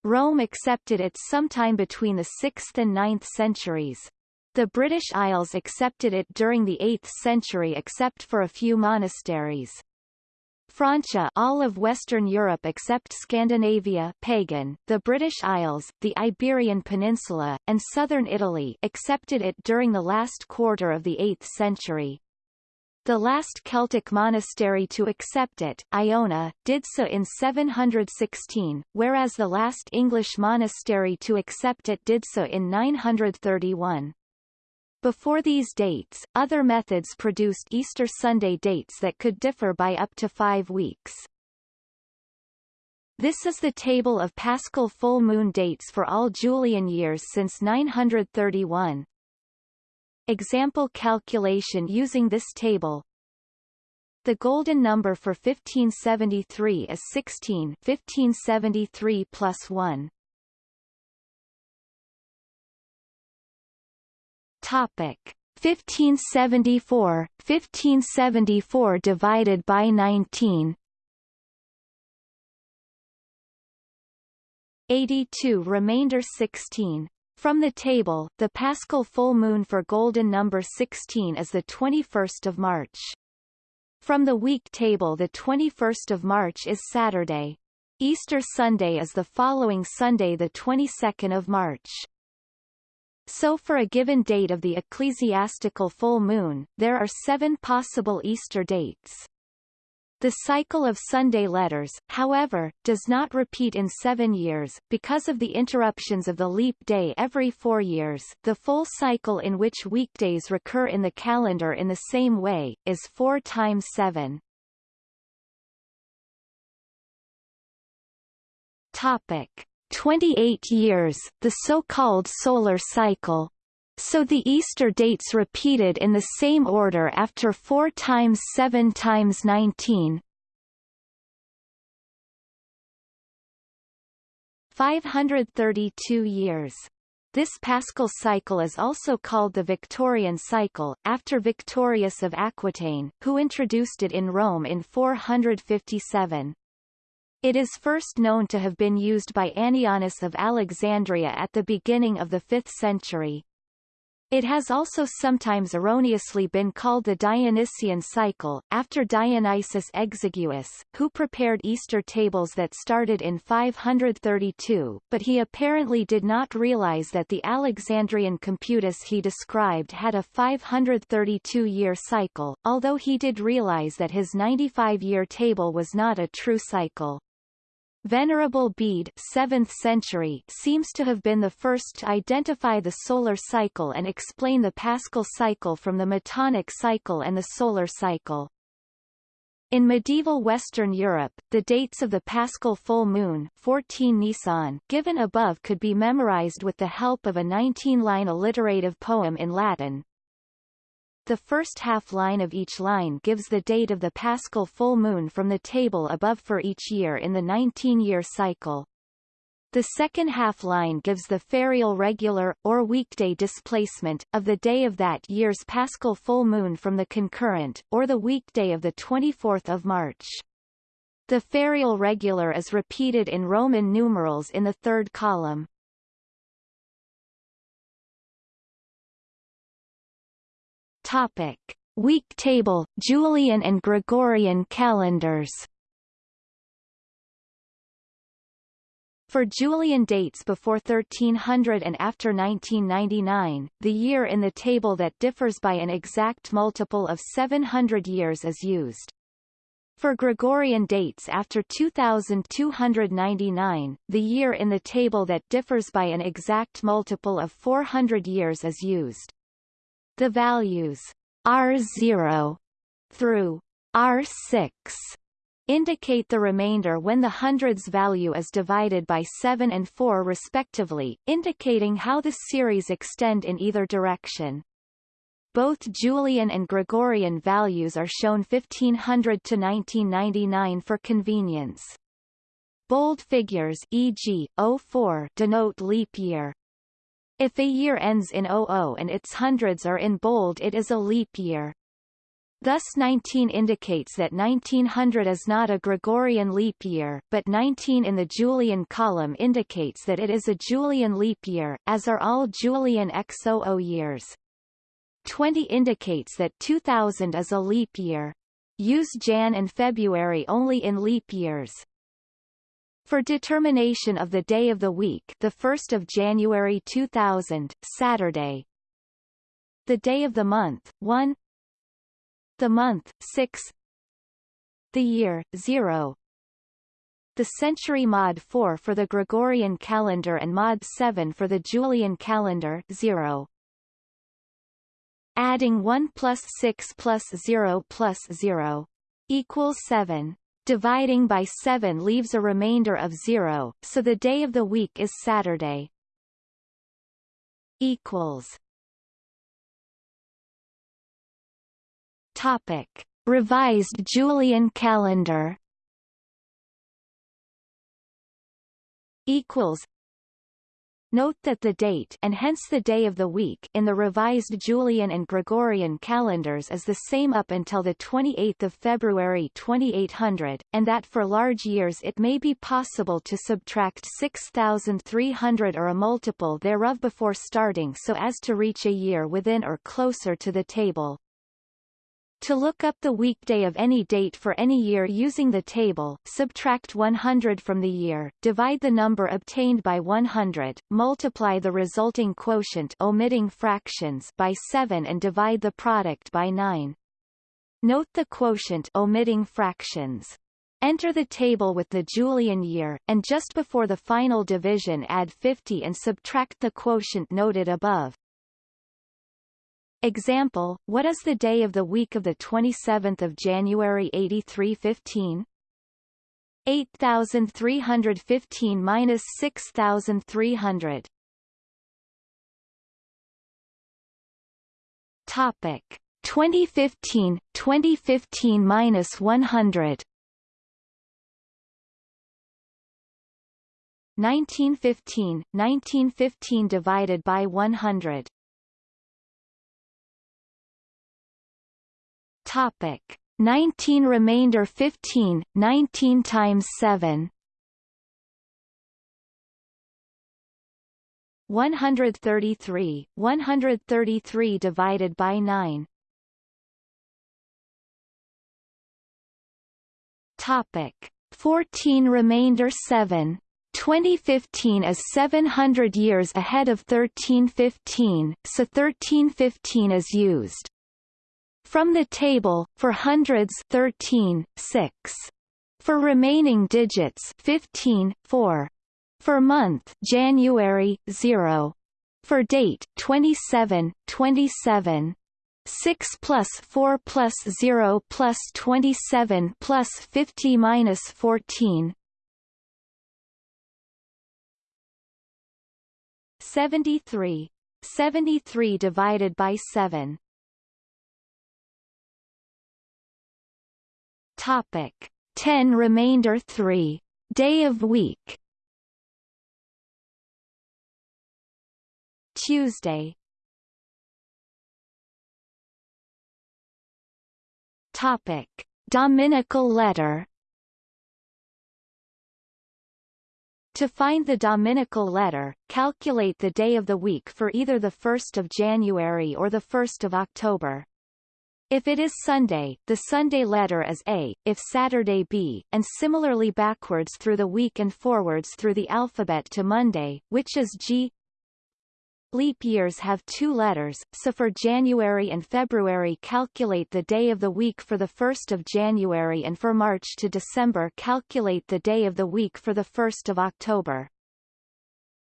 Rome accepted it sometime between the 6th and 9th centuries. The British Isles accepted it during the 8th century except for a few monasteries. Francia all of Western Europe except Scandinavia pagan, the British Isles, the Iberian Peninsula, and southern Italy accepted it during the last quarter of the 8th century. The last Celtic monastery to accept it, Iona, did so in 716, whereas the last English monastery to accept it did so in 931. Before these dates, other methods produced Easter Sunday dates that could differ by up to five weeks. This is the table of Paschal full moon dates for all Julian years since 931. Example calculation using this table The golden number for 1573 is 16 1573 plus 1. Topic 1574 1574 divided by 19 82 remainder 16 from the table, the Paschal full moon for golden number 16 is the 21st of March. From the week table the 21st of March is Saturday. Easter Sunday is the following Sunday the 22nd of March. So for a given date of the ecclesiastical full moon, there are seven possible Easter dates. The cycle of Sunday letters, however, does not repeat in seven years, because of the interruptions of the leap day every four years. The full cycle in which weekdays recur in the calendar in the same way, is 4 times 7. Topic. 28 years, the so-called solar cycle. So the Easter dates repeated in the same order after 4 times 7 times 19. 532 years. This Paschal cycle is also called the Victorian cycle, after Victorius of Aquitaine, who introduced it in Rome in 457. It is first known to have been used by Annianus of Alexandria at the beginning of the 5th century. It has also sometimes erroneously been called the Dionysian cycle, after Dionysius Exiguus, who prepared Easter tables that started in 532, but he apparently did not realize that the Alexandrian computus he described had a 532-year cycle, although he did realize that his 95-year table was not a true cycle. Venerable Bede 7th century seems to have been the first to identify the solar cycle and explain the Paschal cycle from the Metonic cycle and the solar cycle. In medieval Western Europe, the dates of the Paschal full moon 14 Nisan given above could be memorized with the help of a 19-line alliterative poem in Latin, the first half line of each line gives the date of the paschal full moon from the table above for each year in the 19-year cycle. The second half line gives the ferial regular, or weekday displacement, of the day of that year's paschal full moon from the concurrent, or the weekday of the 24th of March. The ferial regular is repeated in Roman numerals in the third column. Topic: Week table, Julian and Gregorian calendars. For Julian dates before 1300 and after 1999, the year in the table that differs by an exact multiple of 700 years is used. For Gregorian dates after 2299, the year in the table that differs by an exact multiple of 400 years is used. The values R0 through R6 indicate the remainder when the hundreds value is divided by 7 and 4 respectively, indicating how the series extend in either direction. Both Julian and Gregorian values are shown 1500 to 1999 for convenience. Bold figures e.g., 04 denote leap year, if a year ends in 00 and its hundreds are in bold it is a leap year. Thus 19 indicates that 1900 is not a Gregorian leap year, but 19 in the Julian column indicates that it is a Julian leap year, as are all Julian XOO years. 20 indicates that 2000 is a leap year. Use Jan and February only in leap years. For determination of the day of the week the 1st of January 2000, Saturday. The day of the month, 1 The month, 6 The year, 0 The century mod 4 for the Gregorian calendar and mod 7 for the Julian calendar, 0 Adding 1 plus 6 plus 0 plus 0 equals 7. Dividing by 7 leaves a remainder of 0, so the day of the week is Saturday. Equals. Topic. Revised Julian calendar equals Note that the date and hence the day of the week in the revised Julian and Gregorian calendars is the same up until the 28th of February 2800, and that for large years it may be possible to subtract 6300 or a multiple thereof before starting so as to reach a year within or closer to the table. To look up the weekday of any date for any year using the table, subtract 100 from the year, divide the number obtained by 100, multiply the resulting quotient omitting fractions by 7 and divide the product by 9. Note the quotient omitting fractions. Enter the table with the Julian year, and just before the final division add 50 and subtract the quotient noted above. Example, what is the day of the week of the 27th of January 8315? 8315 minus 6300. Topic 2015 2015 minus 100 1915 1915 divided by 100 Topic 19 remainder 15 19 times 7 133, 133 divided by 9. Topic 14 remainder 7 2015 is 700 years ahead of 1315, so 1315 is used. From the table, for hundreds 13, 6. For remaining digits 15, 4. For month January, 0. For date 27, 27. 6 plus 4 plus 0 plus 27 plus 50 minus 14 73. 73 divided by 7 Topic. 10 remainder 3 day of week. Tuesday. Topic. Dominical letter. To find the Dominical letter, calculate the day of the week for either the 1st of January or the 1st of October. If it is Sunday, the Sunday letter is A, if Saturday B, and similarly backwards through the week and forwards through the alphabet to Monday, which is G. Leap years have two letters, so for January and February calculate the day of the week for the 1st of January and for March to December calculate the day of the week for the 1st of October.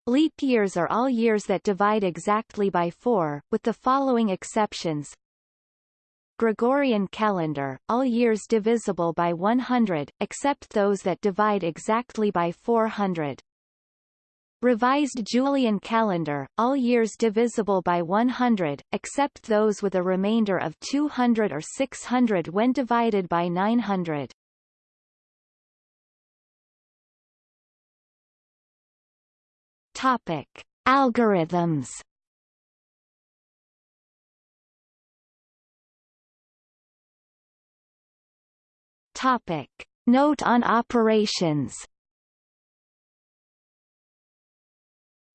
Leap years are all years that divide exactly by 4, with the following exceptions. Gregorian calendar, all years divisible by 100, except those that divide exactly by 400. Revised Julian calendar, all years divisible by 100, except those with a remainder of 200 or 600 when divided by 900. Topic. Algorithms Topic. Note on operations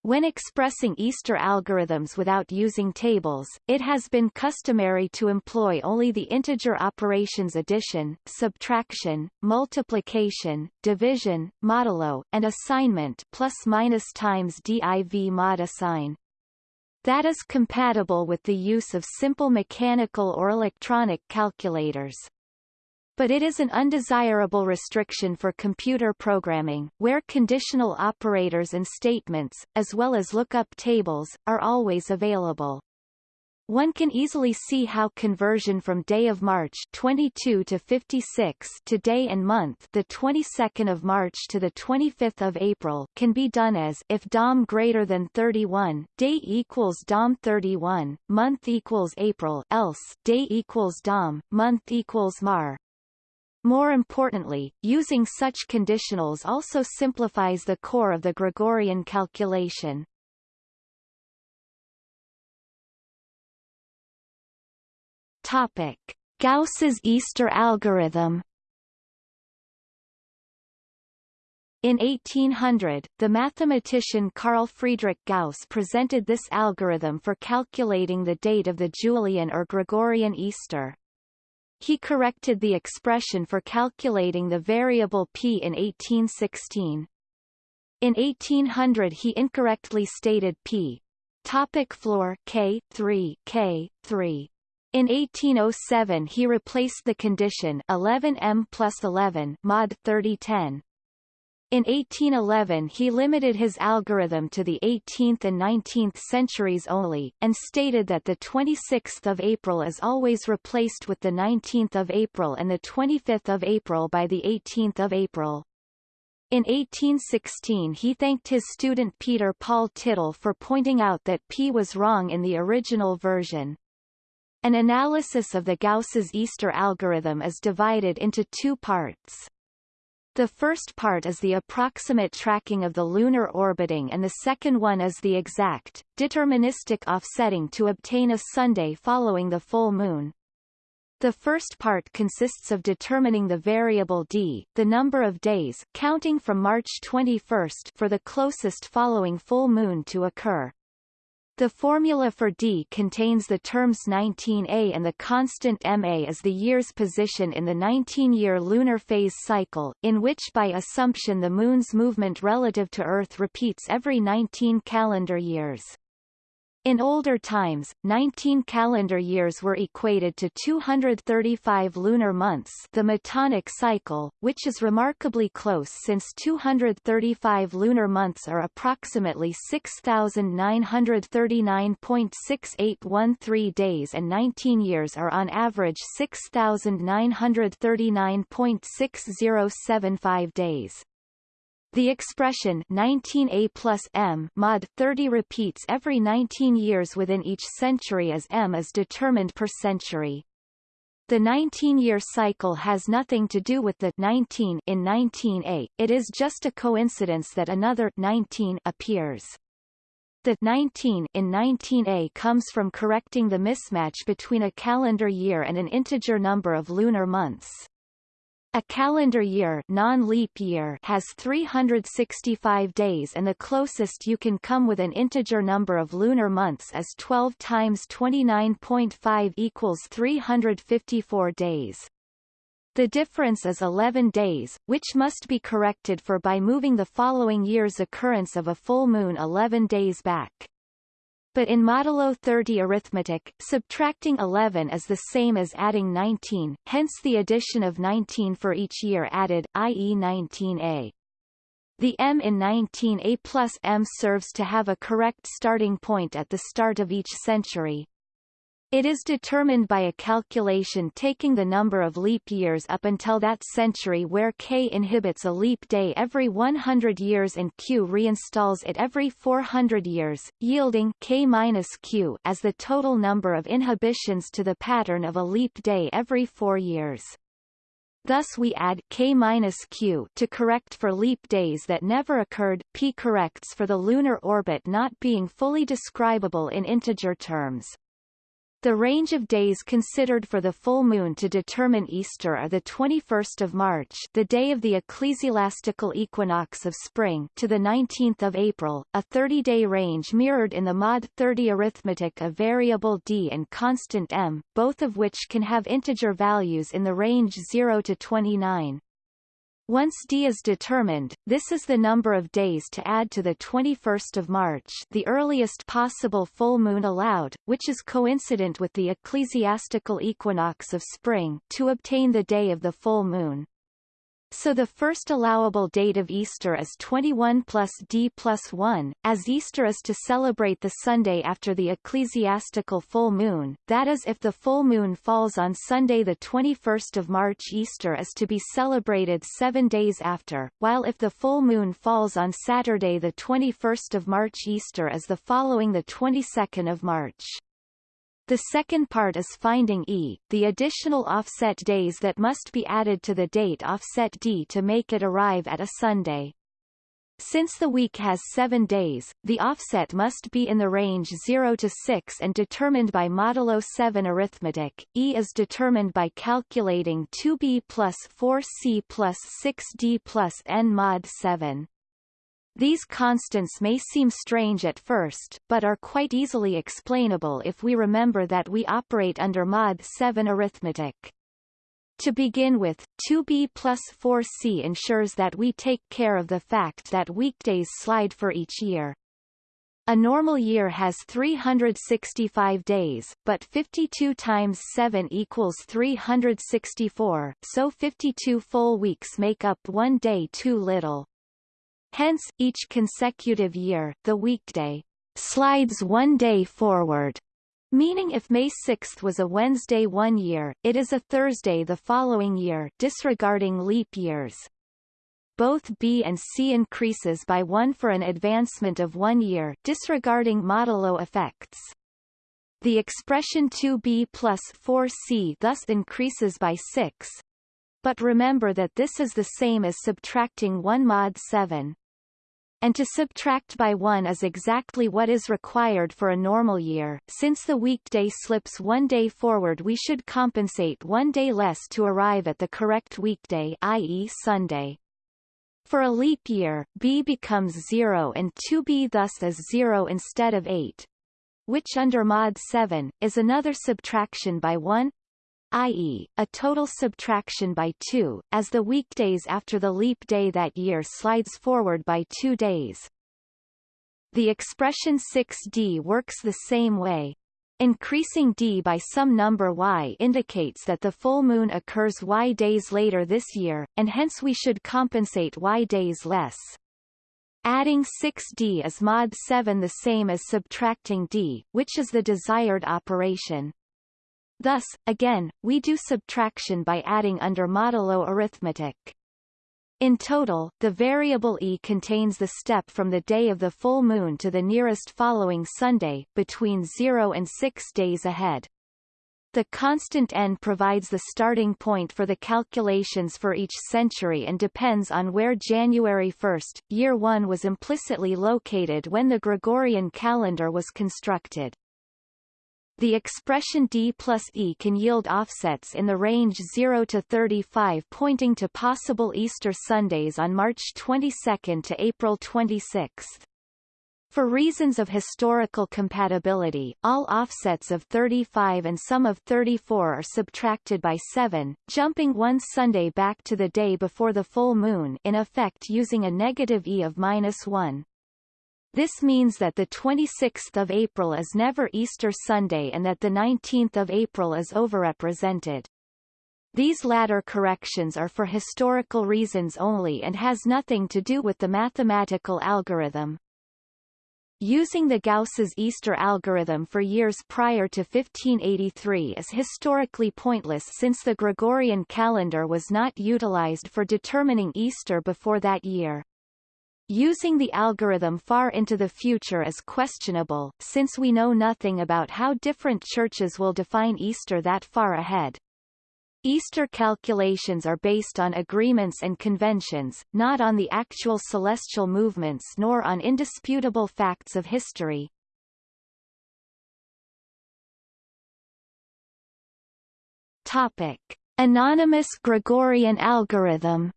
When expressing Easter algorithms without using tables, it has been customary to employ only the integer operations addition, subtraction, multiplication, division, modulo, and assignment plus minus times div mod assign. That is compatible with the use of simple mechanical or electronic calculators but it is an undesirable restriction for computer programming, where conditional operators and statements, as well as lookup tables, are always available. One can easily see how conversion from day of March 22 to 56 to day and month the 22nd of March to the 25th of April can be done as if DOM greater than 31, day equals DOM 31, month equals April else day equals DOM, month equals Mar. More importantly, using such conditionals also simplifies the core of the Gregorian calculation. Topic. Gauss's Easter algorithm In 1800, the mathematician Carl Friedrich Gauss presented this algorithm for calculating the date of the Julian or Gregorian Easter. He corrected the expression for calculating the variable p in 1816. In 1800 he incorrectly stated p. Topic floor K 3 K 3 in 1807 he replaced the condition 11m plus 11 mod 3010 in 1811 he limited his algorithm to the 18th and 19th centuries only, and stated that the 26th of April is always replaced with the 19th of April and the 25th of April by the 18th of April. In 1816 he thanked his student Peter Paul Tittel for pointing out that P was wrong in the original version. An analysis of the Gauss's Easter algorithm is divided into two parts. The first part is the approximate tracking of the lunar orbiting and the second one is the exact, deterministic offsetting to obtain a Sunday following the full moon. The first part consists of determining the variable d, the number of days counting from March 21 for the closest following full moon to occur. The formula for D contains the terms 19A and the constant Ma as the year's position in the 19-year lunar phase cycle, in which by assumption the Moon's movement relative to Earth repeats every 19 calendar years. In older times, 19 calendar years were equated to 235 lunar months the Metonic cycle, which is remarkably close since 235 lunar months are approximately 6,939.6813 days and 19 years are on average 6,939.6075 days. The expression 19a plus m mod 30 repeats every 19 years within each century as m is determined per century. The 19-year cycle has nothing to do with the 19 in 19a, it is just a coincidence that another 19 appears. The 19 in 19a comes from correcting the mismatch between a calendar year and an integer number of lunar months. A calendar year, non-leap year has 365 days and the closest you can come with an integer number of lunar months is 12 times 29.5 equals 354 days. The difference is 11 days, which must be corrected for by moving the following year's occurrence of a full moon 11 days back. But in modulo 30 arithmetic, subtracting 11 is the same as adding 19, hence the addition of 19 for each year added, i.e. 19a. The m in 19a plus m serves to have a correct starting point at the start of each century, it is determined by a calculation taking the number of leap years up until that century where k inhibits a leap day every 100 years and q reinstalls it every 400 years, yielding k minus q as the total number of inhibitions to the pattern of a leap day every four years. Thus we add k minus q to correct for leap days that never occurred. P corrects for the lunar orbit not being fully describable in integer terms. The range of days considered for the full moon to determine Easter are the 21st of March, the day of the ecclesiastical equinox of spring, to the 19th of April, a 30-day range mirrored in the mod 30 arithmetic of variable d and constant m, both of which can have integer values in the range 0 to 29. Once D is determined, this is the number of days to add to the 21st of March the earliest possible full moon allowed, which is coincident with the ecclesiastical equinox of spring to obtain the day of the full moon. So the first allowable date of Easter is 21 plus D plus 1, as Easter is to celebrate the Sunday after the ecclesiastical full moon, that is if the full moon falls on Sunday 21 March Easter is to be celebrated seven days after, while if the full moon falls on Saturday 21 March Easter is the following 22 March. The second part is finding E, the additional offset days that must be added to the date offset D to make it arrive at a Sunday. Since the week has seven days, the offset must be in the range 0 to 6 and determined by modulo 7 arithmetic. E is determined by calculating 2b plus 4c plus 6d plus n mod 7. These constants may seem strange at first, but are quite easily explainable if we remember that we operate under mod 7 arithmetic. To begin with, 2b plus 4c ensures that we take care of the fact that weekdays slide for each year. A normal year has 365 days, but 52 times 7 equals 364, so 52 full weeks make up one day too little. Hence, each consecutive year, the weekday slides one day forward, meaning if May 6 was a Wednesday one year, it is a Thursday the following year disregarding leap years. Both B and C increases by 1 for an advancement of one year disregarding modulo effects. The expression 2b plus 4c thus increases by 6, but remember that this is the same as subtracting 1 mod 7 and to subtract by 1 is exactly what is required for a normal year. Since the weekday slips one day forward we should compensate one day less to arrive at the correct weekday i.e. Sunday. For a leap year, b becomes 0 and 2b thus is 0 instead of 8. which under mod 7, is another subtraction by 1 i.e., a total subtraction by 2, as the weekdays after the leap day that year slides forward by two days. The expression 6d works the same way. Increasing d by some number y indicates that the full moon occurs y days later this year, and hence we should compensate y days less. Adding 6d is mod 7 the same as subtracting d, which is the desired operation. Thus, again, we do subtraction by adding under modulo arithmetic. In total, the variable e contains the step from the day of the full moon to the nearest following Sunday, between 0 and 6 days ahead. The constant n provides the starting point for the calculations for each century and depends on where January 1, year 1 was implicitly located when the Gregorian calendar was constructed. The expression d plus e can yield offsets in the range 0 to 35 pointing to possible Easter Sundays on March 22 to April 26. For reasons of historical compatibility, all offsets of 35 and some of 34 are subtracted by 7, jumping one Sunday back to the day before the full moon in effect using a negative e of minus 1. This means that the 26th of April is never Easter Sunday and that the 19th of April is overrepresented. These latter corrections are for historical reasons only and has nothing to do with the mathematical algorithm. Using the Gauss's Easter algorithm for years prior to 1583 is historically pointless since the Gregorian calendar was not utilized for determining Easter before that year. Using the algorithm far into the future is questionable, since we know nothing about how different churches will define Easter that far ahead. Easter calculations are based on agreements and conventions, not on the actual celestial movements nor on indisputable facts of history. Topic. Anonymous Gregorian algorithm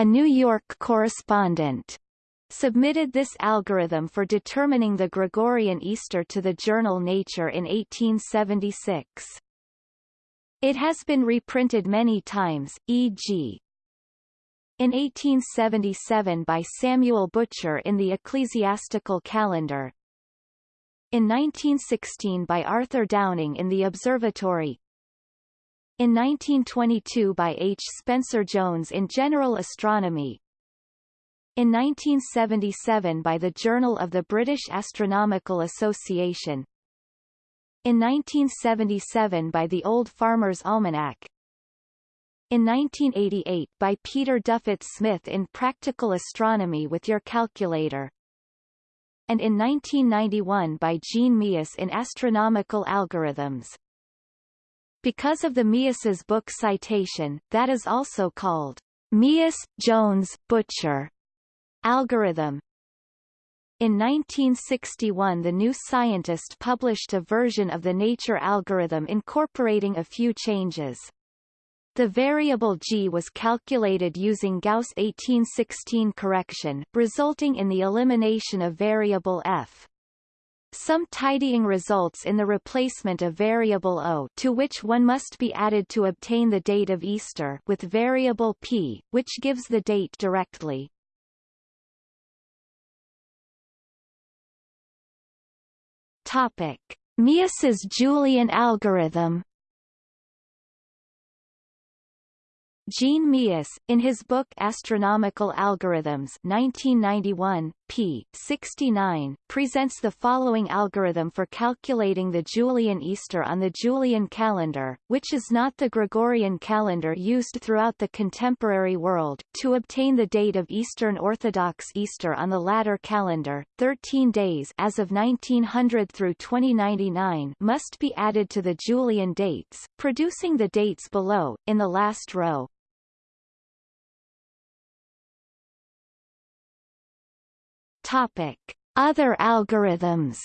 a New York correspondent, submitted this algorithm for determining the Gregorian Easter to the journal Nature in 1876. It has been reprinted many times, e.g. in 1877 by Samuel Butcher in the Ecclesiastical Calendar, in 1916 by Arthur Downing in the Observatory, in 1922 by H. Spencer Jones in General Astronomy. In 1977 by the Journal of the British Astronomical Association. In 1977 by the Old Farmer's Almanac. In 1988 by Peter Duffett Smith in Practical Astronomy with Your Calculator. And in 1991 by Jean Meeus in Astronomical Algorithms. Because of the Meeus's book citation, that is also called Meeus-Jones-Butcher algorithm. In 1961 the New Scientist published a version of the nature algorithm incorporating a few changes. The variable g was calculated using Gauss 1816 correction, resulting in the elimination of variable f. Some tidying results in the replacement of variable o to which one must be added to obtain the date of Easter with variable p, which gives the date directly. Topic. Meeus's Julian algorithm Jean Meeus, in his book Astronomical Algorithms 1991, p. 69, presents the following algorithm for calculating the Julian Easter on the Julian calendar, which is not the Gregorian calendar used throughout the contemporary world. To obtain the date of Eastern Orthodox Easter on the latter calendar, 13 days as of 1900 through 2099 must be added to the Julian dates, producing the dates below, in the last row. Topic: Other algorithms.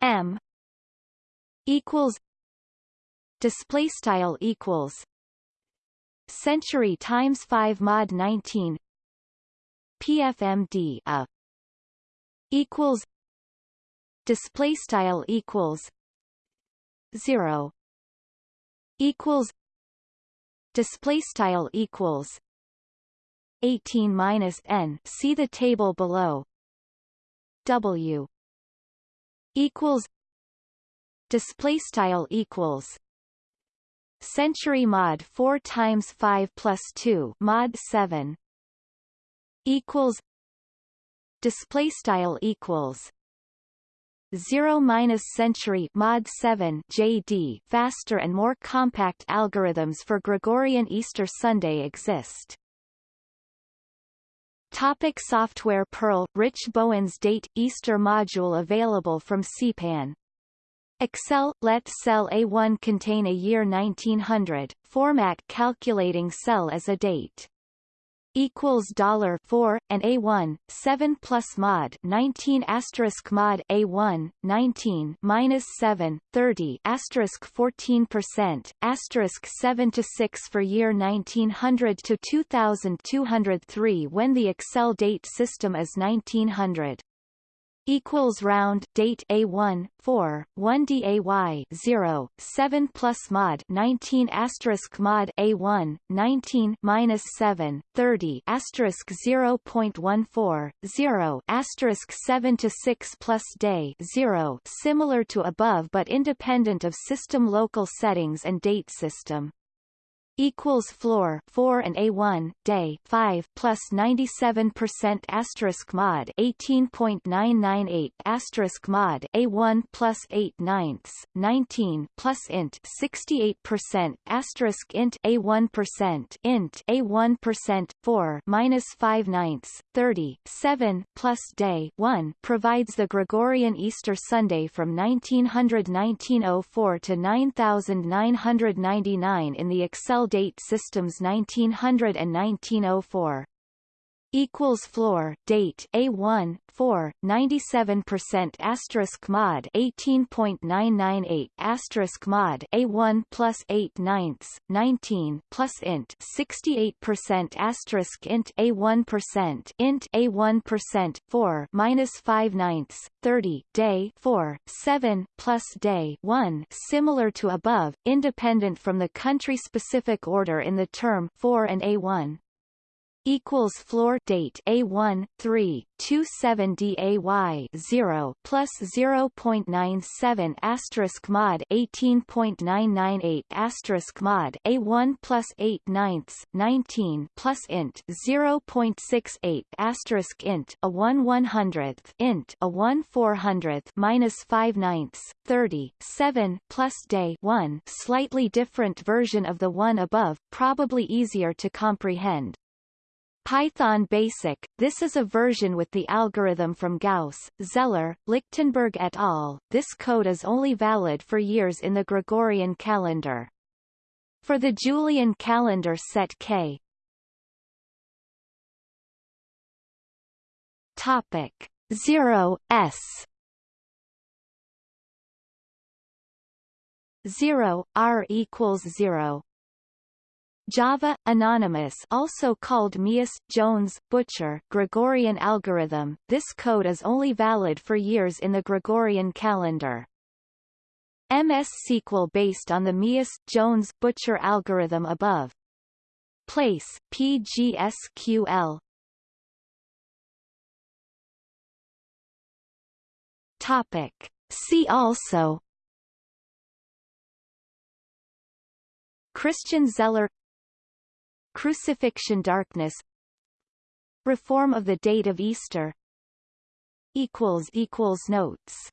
M equals display style equals century times 5 mod 19 pfmd a equals display style equals 0 equals display style equals 18 minus n see the table below w equals display style equals century mod 4 times 5 plus 2 mod 7 equals display style equals 0 minus century mod 7 JD faster and more compact algorithms for Gregorian Easter Sunday exist. Topic software Perl Rich Bowen's Date Easter module available from CPAN Excel let cell A1 contain a year 1900 format calculating cell as a date equals dollar 4 and A1 7 plus mod 19 asterisk mod A1 19 minus 7 30 asterisk 14 percent asterisk 7 to 6 for year 1900 to 2203 when the Excel date system is 1900 equals round date A1 4 1 DAY 0 7 plus mod 19 asterisk mod A1 19 minus 7 30 asterisk 0.14 0 asterisk 7 to 6 plus day 0 similar to above but independent of system local settings and date system equals floor 4 and A1 day 5 plus 97% asterisk mod 18.998 asterisk mod A1 plus 8 ninths 19 plus int 68% asterisk int A1% int A1% 4 minus 5 ninths 30 7 plus day 1 provides the Gregorian Easter Sunday from 1900 1904 to 9999 in the Excel date systems 1900 and 1904 equals floor date A1 4 97% asterisk mod 18.998 asterisk mod A1 plus 8 ninths 19 plus int 68% asterisk int A1 percent int A1 percent 4 minus 5 ninths 30 day 4 7 plus day 1 similar to above independent from the country specific order in the term 4 and A1 equals floor date A1 3 27 DAY 0 plus 0.97 asterisk mod 18.998 asterisk mod A1 plus 8 ninths 19 plus int 0.68 asterisk int a 1 100th int a 1 400th minus 5 ninths 30 7 plus day 1 slightly different version of the one above probably easier to comprehend Python Basic, this is a version with the algorithm from Gauss, Zeller, Lichtenberg et al. This code is only valid for years in the Gregorian calendar. For the Julian calendar set K. Topic 0 S 0 R equals 0 Java Anonymous also called Meeus Jones Butcher Gregorian algorithm. This code is only valid for years in the Gregorian calendar. MS SQL based on the Meeus Jones Butcher algorithm above. Place PGSQL. Topic. See also Christian Zeller Crucifixion darkness Reform of the date of Easter Notes